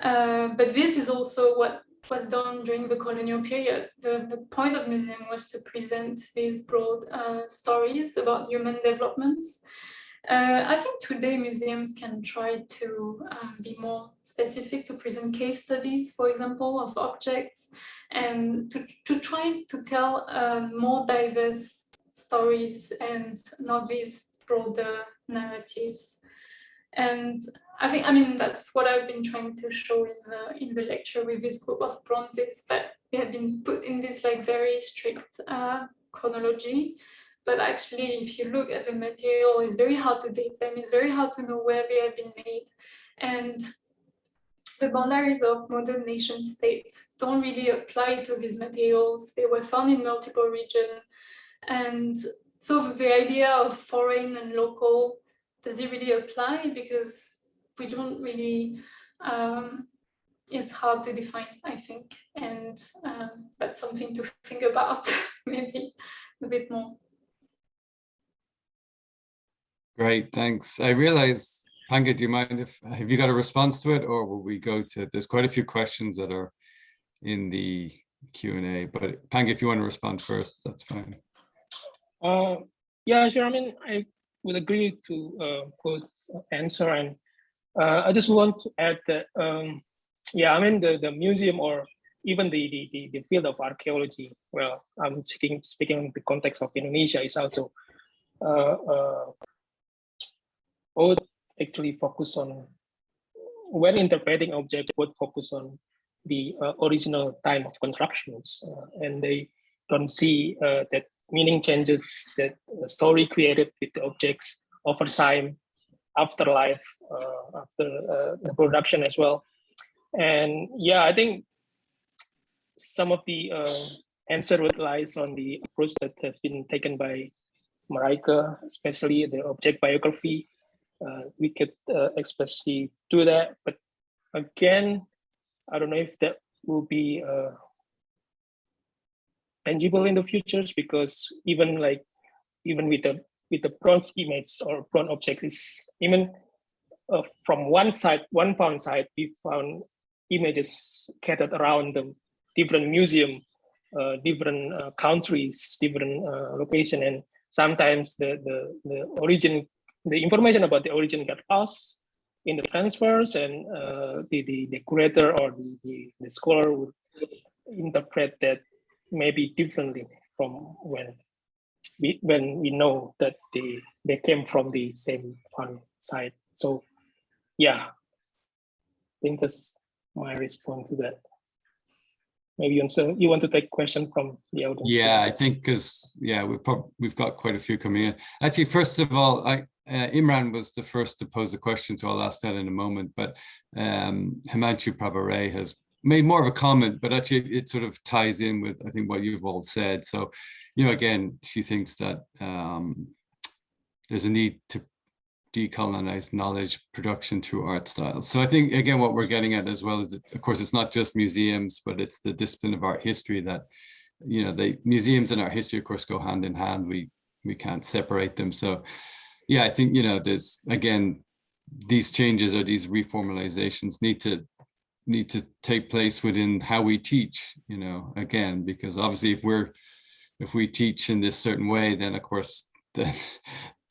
Uh, but this is also what was done during the colonial period. The, the point of museum was to present these broad uh, stories about human developments. Uh, I think today museums can try to um, be more specific to present case studies, for example, of objects and to, to try to tell um, more diverse stories and not these broader narratives. And I think, I mean, that's what I've been trying to show in the in the lecture with this group of bronzes, but they have been put in this like very strict uh, chronology but actually, if you look at the material, it's very hard to date them. It's very hard to know where they have been made. And the boundaries of modern nation states don't really apply to these materials. They were found in multiple regions. And so the idea of foreign and local, does it really apply? Because we don't really, um, it's hard to define, I think. And um, that's something to think about maybe a bit more. Great, thanks. I realize, Panggah, do you mind if, have you got a response to it or will we go to, there's quite a few questions that are in the Q and A, but Panggah, if you want to respond first, that's fine. Uh, yeah, sure. I mean, I would agree to uh, answer. And uh, I just want to add that, um, yeah, I mean, the, the museum or even the, the, the, field of archaeology, well, I'm speaking, speaking in the context of Indonesia is also uh, uh, actually focus on when interpreting objects would focus on the uh, original time of constructions uh, and they don't see that meaning changes that story created with the objects over time afterlife uh, after uh, the production as well and yeah i think some of the uh, answer would lies on the approach that have been taken by Marieke, especially the object biography uh, we could uh, expressly do that. But again, I don't know if that will be uh, tangible in the futures because even like even with the with the bronze image or bronze objects is even uh, from one side one found side we found images scattered around the different museum uh, different uh, countries different location. And sometimes the the the origin the information about the origin got lost in the transfers and uh, the, the, the curator or the, the, the, scholar would interpret that maybe differently from when we, when we know that they, they came from the same fund side. So yeah, I think that's my response to that. Maybe you, you want to take question from the audience. Yeah, I think because yeah, we've we've got quite a few coming in. Actually, first of all, I uh, Imran was the first to pose a question, so I'll ask that in a moment. But um, Himanshu Prabhare has made more of a comment, but actually it sort of ties in with, I think, what you've all said. So, you know, again, she thinks that um, there's a need to decolonize knowledge production through art styles. So I think, again, what we're getting at as well is, that, of course, it's not just museums, but it's the discipline of art history that, you know, the museums and art history, of course, go hand in hand. We we can't separate them. So, yeah, I think, you know, there's, again, these changes or these reformalizations need to need to take place within how we teach, you know, again, because obviously if we're if we teach in this certain way, then of course the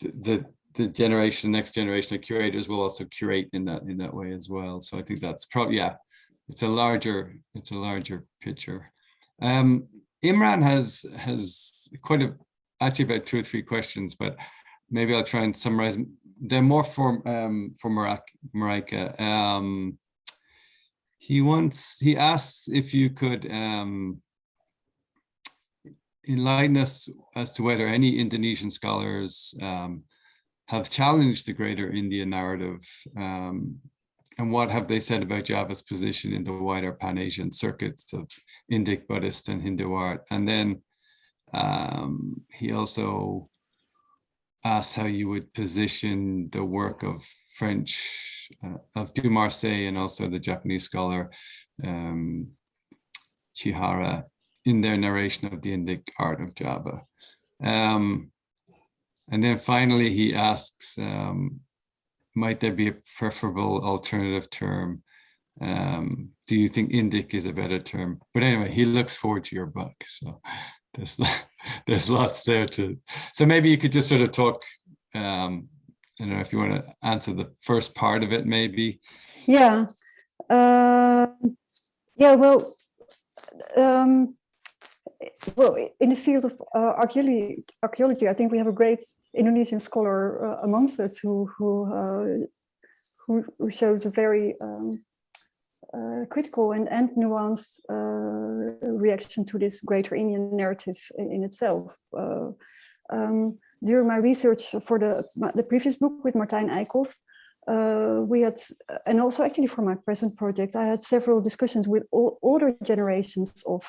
the the generation, next generation of curators will also curate in that in that way as well. So I think that's probably yeah, it's a larger it's a larger picture. Um, Imran has has quite a actually about two or three questions, but maybe I'll try and summarize. They're more for um, for Marieke. Um, he wants he asks if you could um, enlighten us as to whether any Indonesian scholars um, have challenged the greater India narrative um, and what have they said about Java's position in the wider Pan-Asian circuits of Indic, Buddhist and Hindu art. And then um, he also asked how you would position the work of French, uh, of Dumarçay and also the Japanese scholar um, Chihara in their narration of the Indic art of Java. Um, and then finally, he asks, um, might there be a preferable alternative term? Um, do you think Indic is a better term? But anyway, he looks forward to your book. So there's, there's lots there to, so maybe you could just sort of talk, um, I don't know if you want to answer the first part of it, maybe. Yeah. Uh, yeah, well, um, well, in the field of uh, archaeology, archaeology, I think we have a great Indonesian scholar uh, amongst us who who, uh, who, who shows a very um, uh, critical and and nuanced uh, reaction to this greater Indian narrative in, in itself. Um, during my research for the the previous book with Martijn Eickhoff, uh, we had, and also actually for my present project, I had several discussions with all older generations of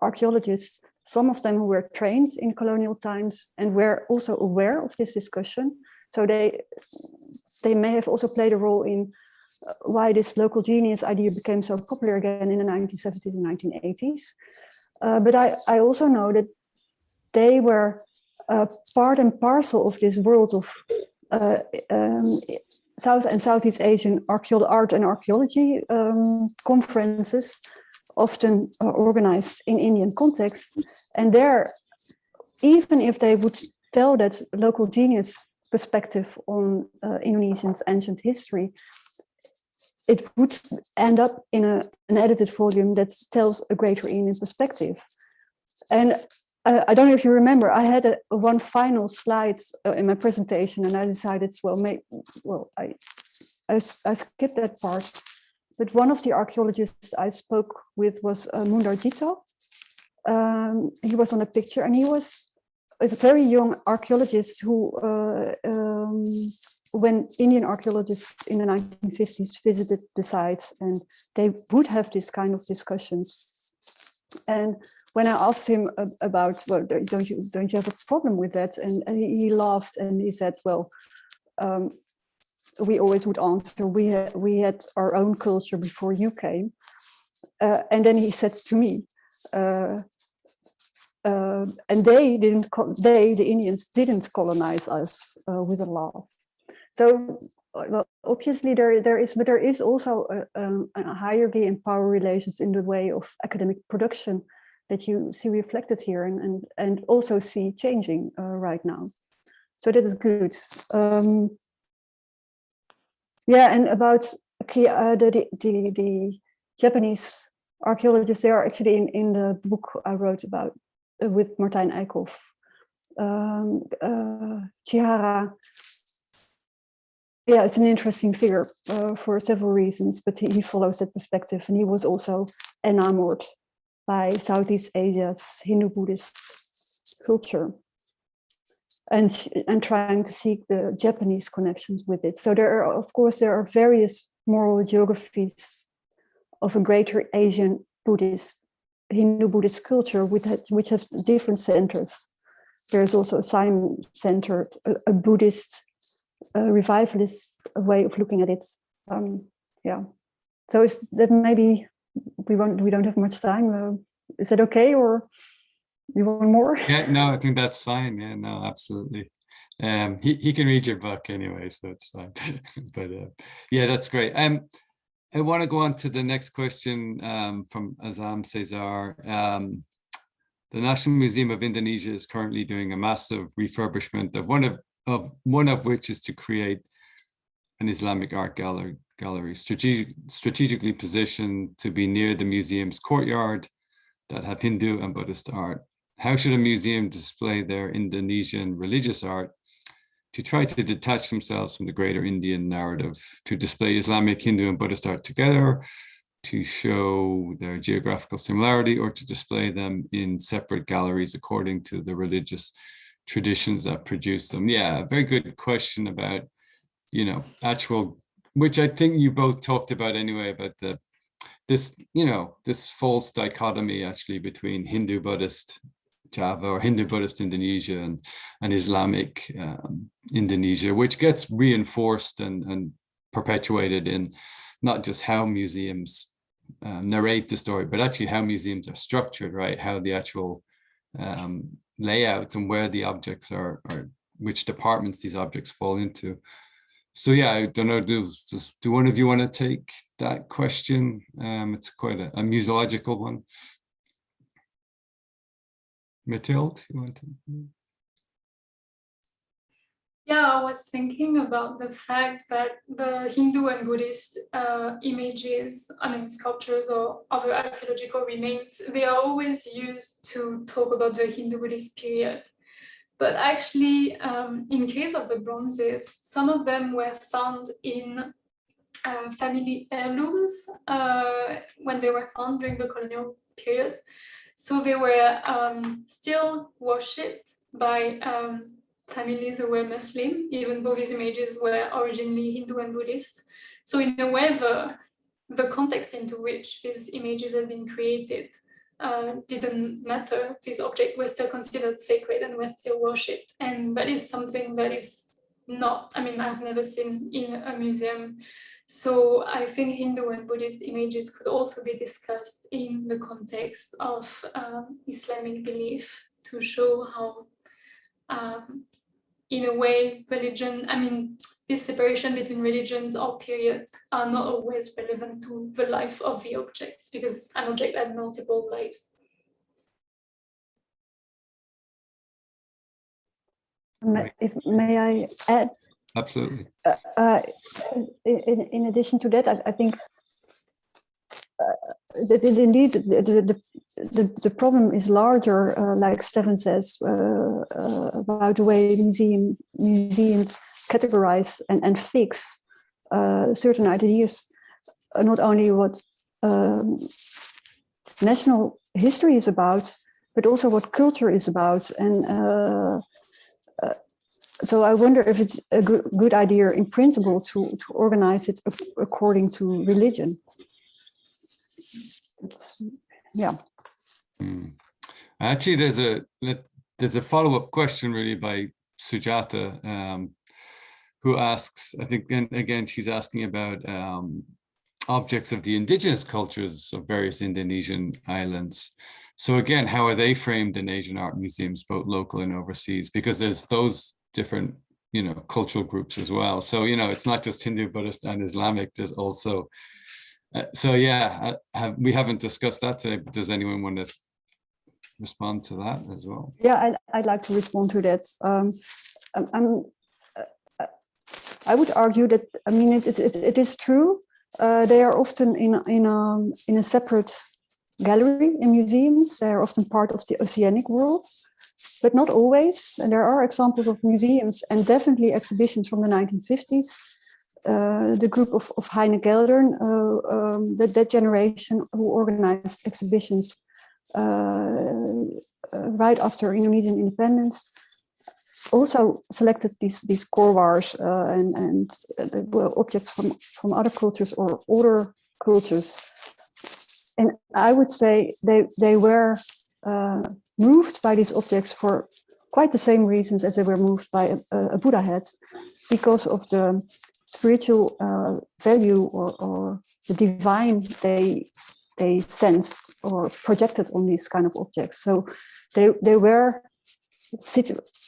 archaeologists, some of them who were trained in colonial times and were also aware of this discussion. So they, they may have also played a role in uh, why this local genius idea became so popular again in the 1970s and 1980s. Uh, but I, I also know that they were uh, part and parcel of this world of uh, um, South and Southeast Asian art and archaeology um, conferences often uh, organized in Indian context. And there, even if they would tell that local genius perspective on uh, Indonesian's ancient history, it would end up in a, an edited volume that tells a greater Indian perspective. And uh, I don't know if you remember, I had a, one final slide uh, in my presentation and I decided, well, may, well, I, I, I skipped that part but one of the archaeologists I spoke with was uh, Mundar. Um, he was on a picture and he was a very young archaeologist who, uh, um, when Indian archaeologists in the 1950s visited the sites and they would have this kind of discussions. And when I asked him about, well, don't you don't you have a problem with that? And, and he laughed and he said, well, um, we always would answer, we had, we had our own culture before you came. Uh, and then he said to me, uh, uh, and they didn't, they, the Indians, didn't colonize us uh, with a law. So well, obviously there, there is, but there is also a, um, a hierarchy and power relations in the way of academic production that you see reflected here and, and, and also see changing uh, right now. So that is good. Um, yeah, and about uh, the, the, the Japanese archaeologists, they are actually in, in the book I wrote about uh, with Martijn Eickhoff. Um, uh, Chihara, yeah, it's an interesting figure uh, for several reasons, but he, he, follows that perspective and he was also enamored by Southeast Asia's Hindu-Buddhist culture and and trying to seek the Japanese connections with it. So there are, of course, there are various moral geographies of a greater Asian Buddhist, Hindu Buddhist culture which have, which have different centers. There's also a Siam center, a, a Buddhist uh, revivalist way of looking at it. Um, yeah. So is that maybe we won't we don't have much time. Uh, is that okay or you want more? Yeah, no, I think that's fine. Yeah, no, absolutely. Um, he, he can read your book anyway, so it's fine. but uh, yeah, that's great. Um, I want to go on to the next question um, from Azam Cesar. Um, the National Museum of Indonesia is currently doing a massive refurbishment of one of, of one of which is to create an Islamic art gallery, gallery strategic, strategically positioned to be near the museum's courtyard that have Hindu and Buddhist art. How should a museum display their Indonesian religious art to try to detach themselves from the greater Indian narrative, to display Islamic, Hindu and Buddhist art together, to show their geographical similarity or to display them in separate galleries according to the religious traditions that produce them? Yeah, very good question about, you know, actual, which I think you both talked about anyway, about the this, you know, this false dichotomy actually between Hindu Buddhist Java or Hindu Buddhist Indonesia and, and Islamic um, Indonesia, which gets reinforced and, and perpetuated in not just how museums um, narrate the story, but actually how museums are structured, right? How the actual um, layouts and where the objects are, or which departments these objects fall into. So yeah, I don't know, do, does, do one of you want to take that question? Um, it's quite a, a museological one. Mathilde, you want to? Yeah, I was thinking about the fact that the Hindu and Buddhist uh, images, I mean, sculptures or other archaeological remains, they are always used to talk about the Hindu Buddhist period. But actually, um, in case of the bronzes, some of them were found in uh, family heirlooms uh, when they were found during the colonial period. So they were um, still worshipped by um, families were Muslim, even though these images were originally Hindu and Buddhist. So in a way, the, the context into which these images had been created uh, didn't matter. These objects were still considered sacred and were still worshipped. And that is something that is not, I mean, I've never seen in a museum so I think Hindu and Buddhist images could also be discussed in the context of um, Islamic belief to show how, um, in a way, religion, I mean, this separation between religions or periods are not always relevant to the life of the object because an object had multiple lives. May, if, may I add Absolutely. uh, uh, in, in addition to that, I, I think that it indeed the, the, the, problem is larger, uh, like Stefan says, uh, uh, about the way museum museums categorize and, and fix certain ideas, not only what um, national history is about, but also what culture is about. And so I wonder if it's a good, good idea in principle to, to organize it according to religion. It's, yeah. Mm. Actually, there's a there's a follow-up question really by Sujata, um, who asks, I think, and again, she's asking about um, objects of the indigenous cultures of various Indonesian islands. So again, how are they framed in Asian art museums, both local and overseas? Because there's those different you know cultural groups as well so you know it's not just hindu buddhist and islamic there's also uh, so yeah have, we haven't discussed that today but does anyone want to respond to that as well yeah i'd, I'd like to respond to that um i'm, I'm uh, i would argue that i mean it, it, is true uh, they are often in in a in a separate gallery in museums they are often part of the oceanic world but not always. And there are examples of museums and definitely exhibitions from the 1950s. Uh, the group of, of Heine Geldern, uh, um, that, that generation who organized exhibitions uh, uh right after Indonesian independence, also selected these these korwars and, and uh, objects from, from other cultures or older cultures. And I would say they, they were moved by these objects for quite the same reasons as they were moved by a, a Buddha heads, because of the spiritual uh, value or, or the divine they they sensed or projected on these kind of objects. So they they were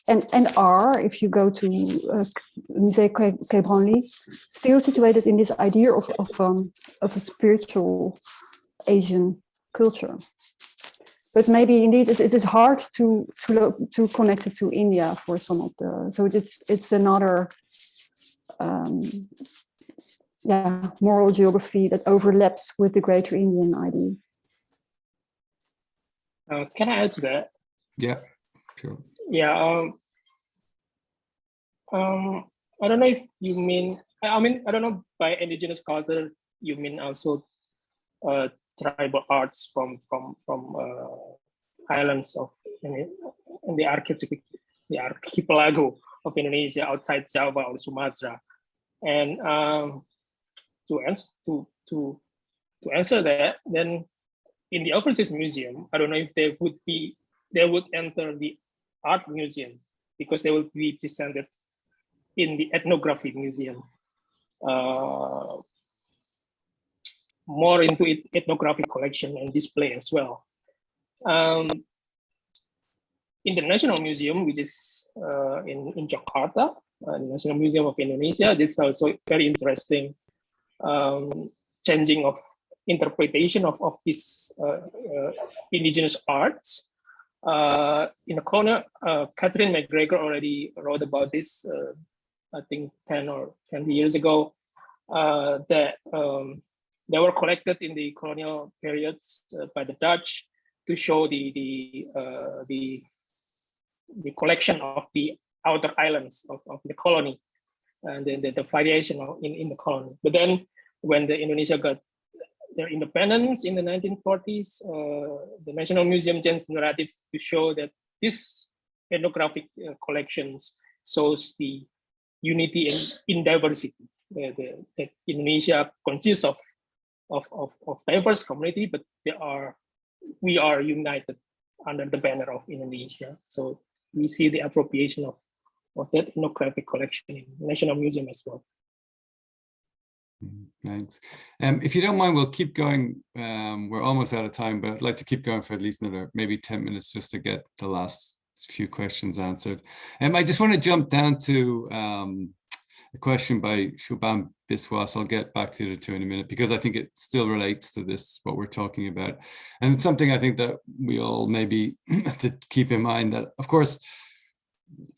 and and are, if you go to uh, Musée Quai Branly still situated in this idea of of, um, of a spiritual Asian culture. But maybe indeed it, it is hard to to to connect it to India for some of the. So it's it's another um, yeah, moral geography that overlaps with the greater Indian idea. Uh, can I add to that? Yeah, sure. Yeah. Um, um, I don't know if you mean. I mean, I don't know by indigenous culture you mean also uh, tribal arts from from from uh, islands of in, in the archipelago, the archipelago of Indonesia outside Java or Sumatra, and um, to answer to to to answer that, then in the overseas museum, I don't know if they would be they would enter the art museum because they will be presented in the ethnography museum. Uh, more into it, ethnographic collection and display as well. Um, in the National Museum, which is uh, in, in Jakarta, uh, National Museum of Indonesia, this is also very interesting um, changing of interpretation of, of these uh, uh, indigenous arts. Uh, in the corner, uh, Katharine McGregor already wrote about this, uh, I think 10 or 20 years ago, that um, they were collected in the colonial periods by the Dutch to show the the the the collection of the outer islands of, of the colony and then the, the variation in, in the colony. But then when the Indonesia got their independence in the 1940s, uh, the National Museum changed narrative to show that this ethnographic uh, collections shows the unity in, in diversity. The, the, that Indonesia consists of, of, of, of diverse community, but they are we are united under the banner of Indonesia. So we see the appropriation of, of that ethnographic collection in National Museum as well. Mm, Thanks. Um, if you don't mind, we'll keep going. Um, we're almost out of time, but I'd like to keep going for at least another maybe 10 minutes just to get the last few questions answered. And um, I just want to jump down to um, a question by Shubham Biswas. I'll get back to the two in a minute because I think it still relates to this, what we're talking about. And it's something I think that we all maybe to keep in mind that, of course,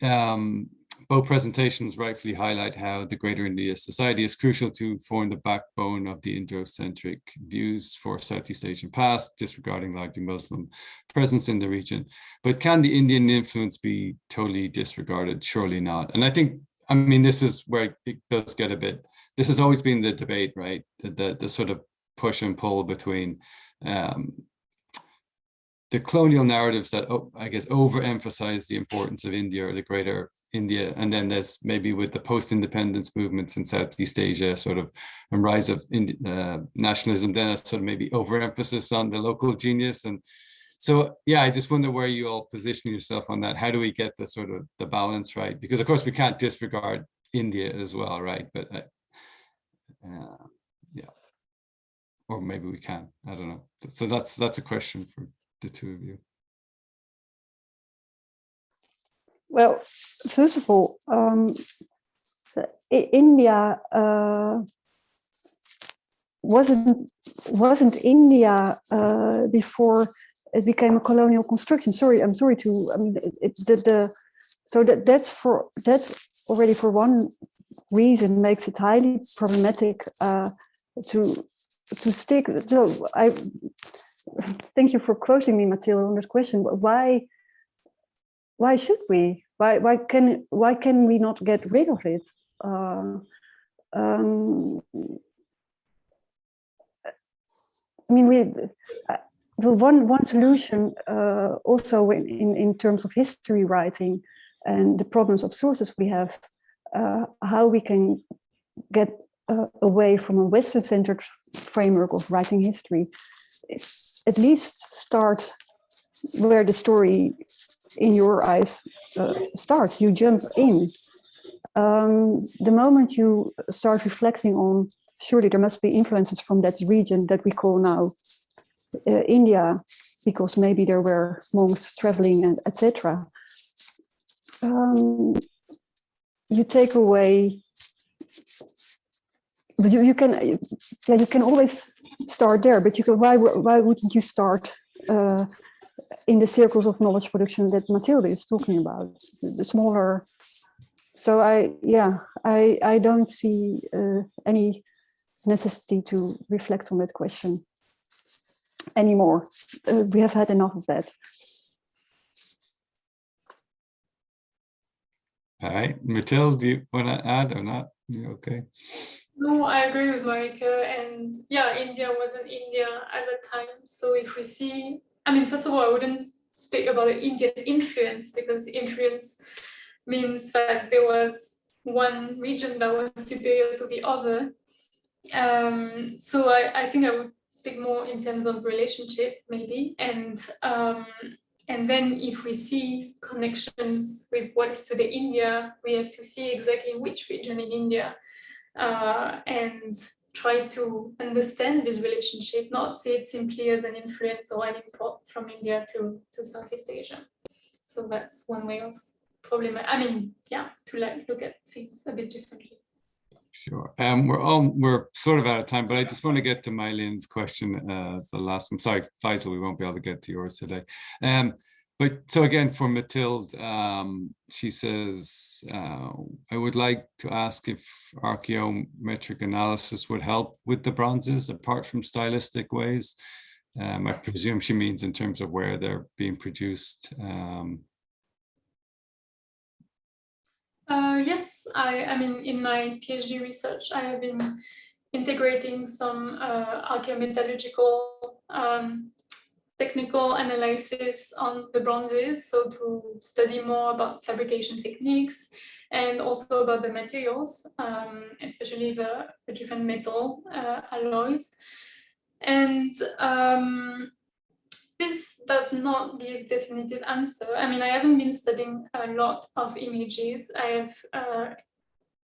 um, both presentations rightfully highlight how the Greater India Society is crucial to form the backbone of the Indo-centric views for Southeast Asian past, disregarding largely Muslim presence in the region. But can the Indian influence be totally disregarded? Surely not. And I think, I mean, this is where it does get a bit, this has always been the debate, right? The, the, the sort of push and pull between um, the colonial narratives that oh, I guess overemphasize the importance of India or the greater India, and then there's maybe with the post-independence movements in Southeast Asia, sort of a rise of uh, nationalism, then a sort of maybe overemphasis on the local genius. And so, yeah, I just wonder where you all position yourself on that. How do we get the sort of the balance right? Because of course we can't disregard India as well, right? But uh, yeah, or maybe we can. I don't know. So that's that's a question for the two of you. Well, first of all, um, India uh, wasn't wasn't India uh, before it became a colonial construction. Sorry, I'm sorry to. I mean, it, it, the, the so that that's for that's already for one reason makes it highly problematic uh, to to stick. So I thank you for quoting me, Mathilde, on this question. Why why should we? Why why can why can we not get rid of it? Uh, um, I mean, we uh, the one one solution uh, also in, in in terms of history writing and the problems of sources we have, how we can get uh, away from a Western-centered framework of writing history, at least start where the story in your eyes, uh, starts. You jump in. Um, the moment you start reflecting on, surely there must be influences from that region that we call now uh, India, because maybe there were monks traveling and etc. Um, you take away but you, you can yeah you can always start there but you can why why wouldn't you start uh, in the circles of knowledge production that Matilda is talking about the, smaller so I yeah I I don't see uh, any necessity to reflect on that question anymore. Uh, we have had enough of that All right, Matilda, do you want to add or not? You okay? No, I agree with Marieke. And yeah, India wasn't India at the time. So if we see, I mean, first of all, I wouldn't speak about the Indian influence because influence means that there was one region that was superior to the other. Um, so I, I think I would speak more in terms of relationship maybe. And um, and then if we see connections with what is today India, we have to see exactly which region in India uh, and try to understand this relationship, not see it simply as an influence or an import from India to, to Southeast Asia. So that's one way of problem. I mean, yeah, to like look at things a bit differently. Sure. Um, we're all we're sort of out of time, but I just want to get to Mylene's question uh, as the last one. Sorry, Faisal, we won't be able to get to yours today. Um, but so again, for Mathilde, um, she says, uh, I would like to ask if archaeometric analysis would help with the bronzes apart from stylistic ways. Um, I presume she means in terms of where they're being produced. Um, uh, yes, I, I mean, in my PhD research, I have been integrating some uh, archaeometallurgical um, technical analysis on the bronzes, so to study more about fabrication techniques and also about the materials, um, especially the, the, different metal uh, alloys. And um, this does not give definitive answer. I mean, I haven't been studying a lot of images. I have uh,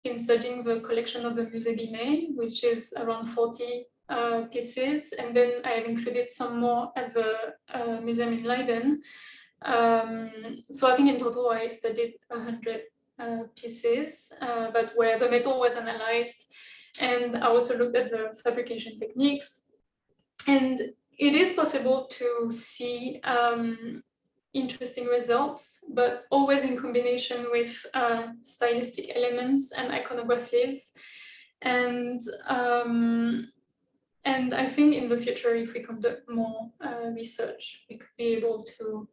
been studying the collection of the Musée Guimet, which is around 40 uh, pieces. And then I have included some more at the uh, museum in Leiden. Um, so I think in total I studied 100 uh, pieces, uh, but where the metal was analyzed. And I also looked at the fabrication techniques. And it is possible to see um, interesting results, but always in combination with uh, stylistic elements and iconographies. And um, and I think in the future, if we conduct more uh, research, we could be able to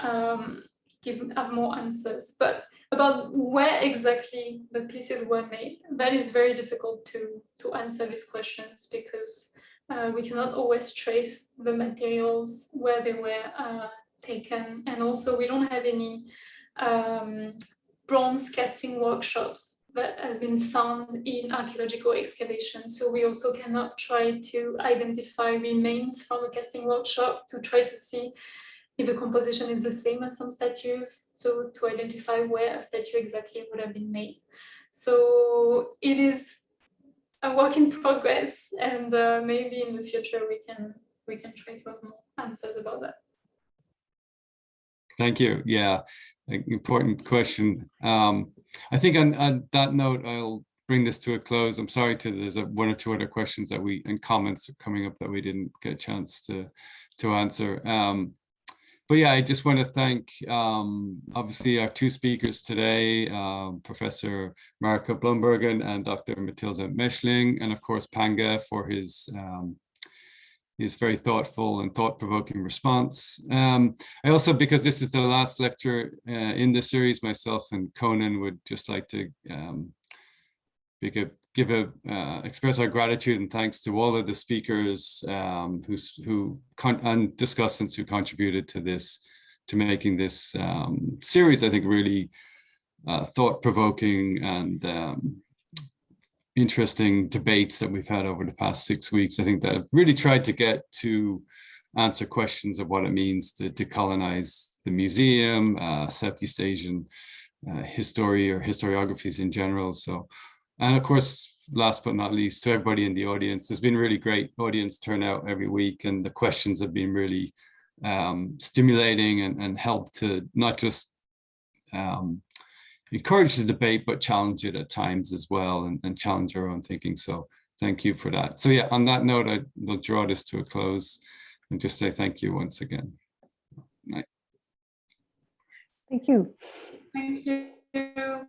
um, give have more answers. But about where exactly the pieces were made, that is very difficult to to answer these questions because uh, we cannot always trace the materials where they were uh, taken. And also we don't have any um, bronze casting workshops that has been found in archaeological excavation. So we also cannot try to identify remains from a casting workshop to try to see if the composition is the same as some statues. So to identify where a statue exactly would have been made. So it is a work in progress and uh, maybe in the future we can we can try to have more answers about that. Thank you. Yeah, important question. Um, I think on, on, that note, I'll bring this to a close. I'm sorry to there's a, one or two other questions that we and comments coming up that we didn't get a chance to to answer. Um, but yeah, I just want to thank um, obviously our two speakers today, um, Professor Marieke Bloembergen and Dr. Matilda Mechling, and of course Panggah for his um, his very thoughtful and thought-provoking response. Um, I also, because this is the last lecture uh, in the series, myself and Conan would just like to um, a, give a uh, express our gratitude and thanks to all of the speakers um, who who and discussants who contributed to this, to making this um, series. I think really uh, thought-provoking and um, interesting debates that we've had over the past six weeks. I think that I've really tried to get to answer questions of what it means to decolonize the museum, uh, Southeast Asian uh, history or historiographies in general. So, and of course, last but not least, to everybody in the audience, there's been really great audience turnout every week and the questions have been really um, stimulating and, and help to not just um, encourage the debate, but challenge it at times as well and, and challenge our own thinking. So thank you for that. So yeah, on that note, I will draw this to a close and just say thank you once again. Thank you. Thank you.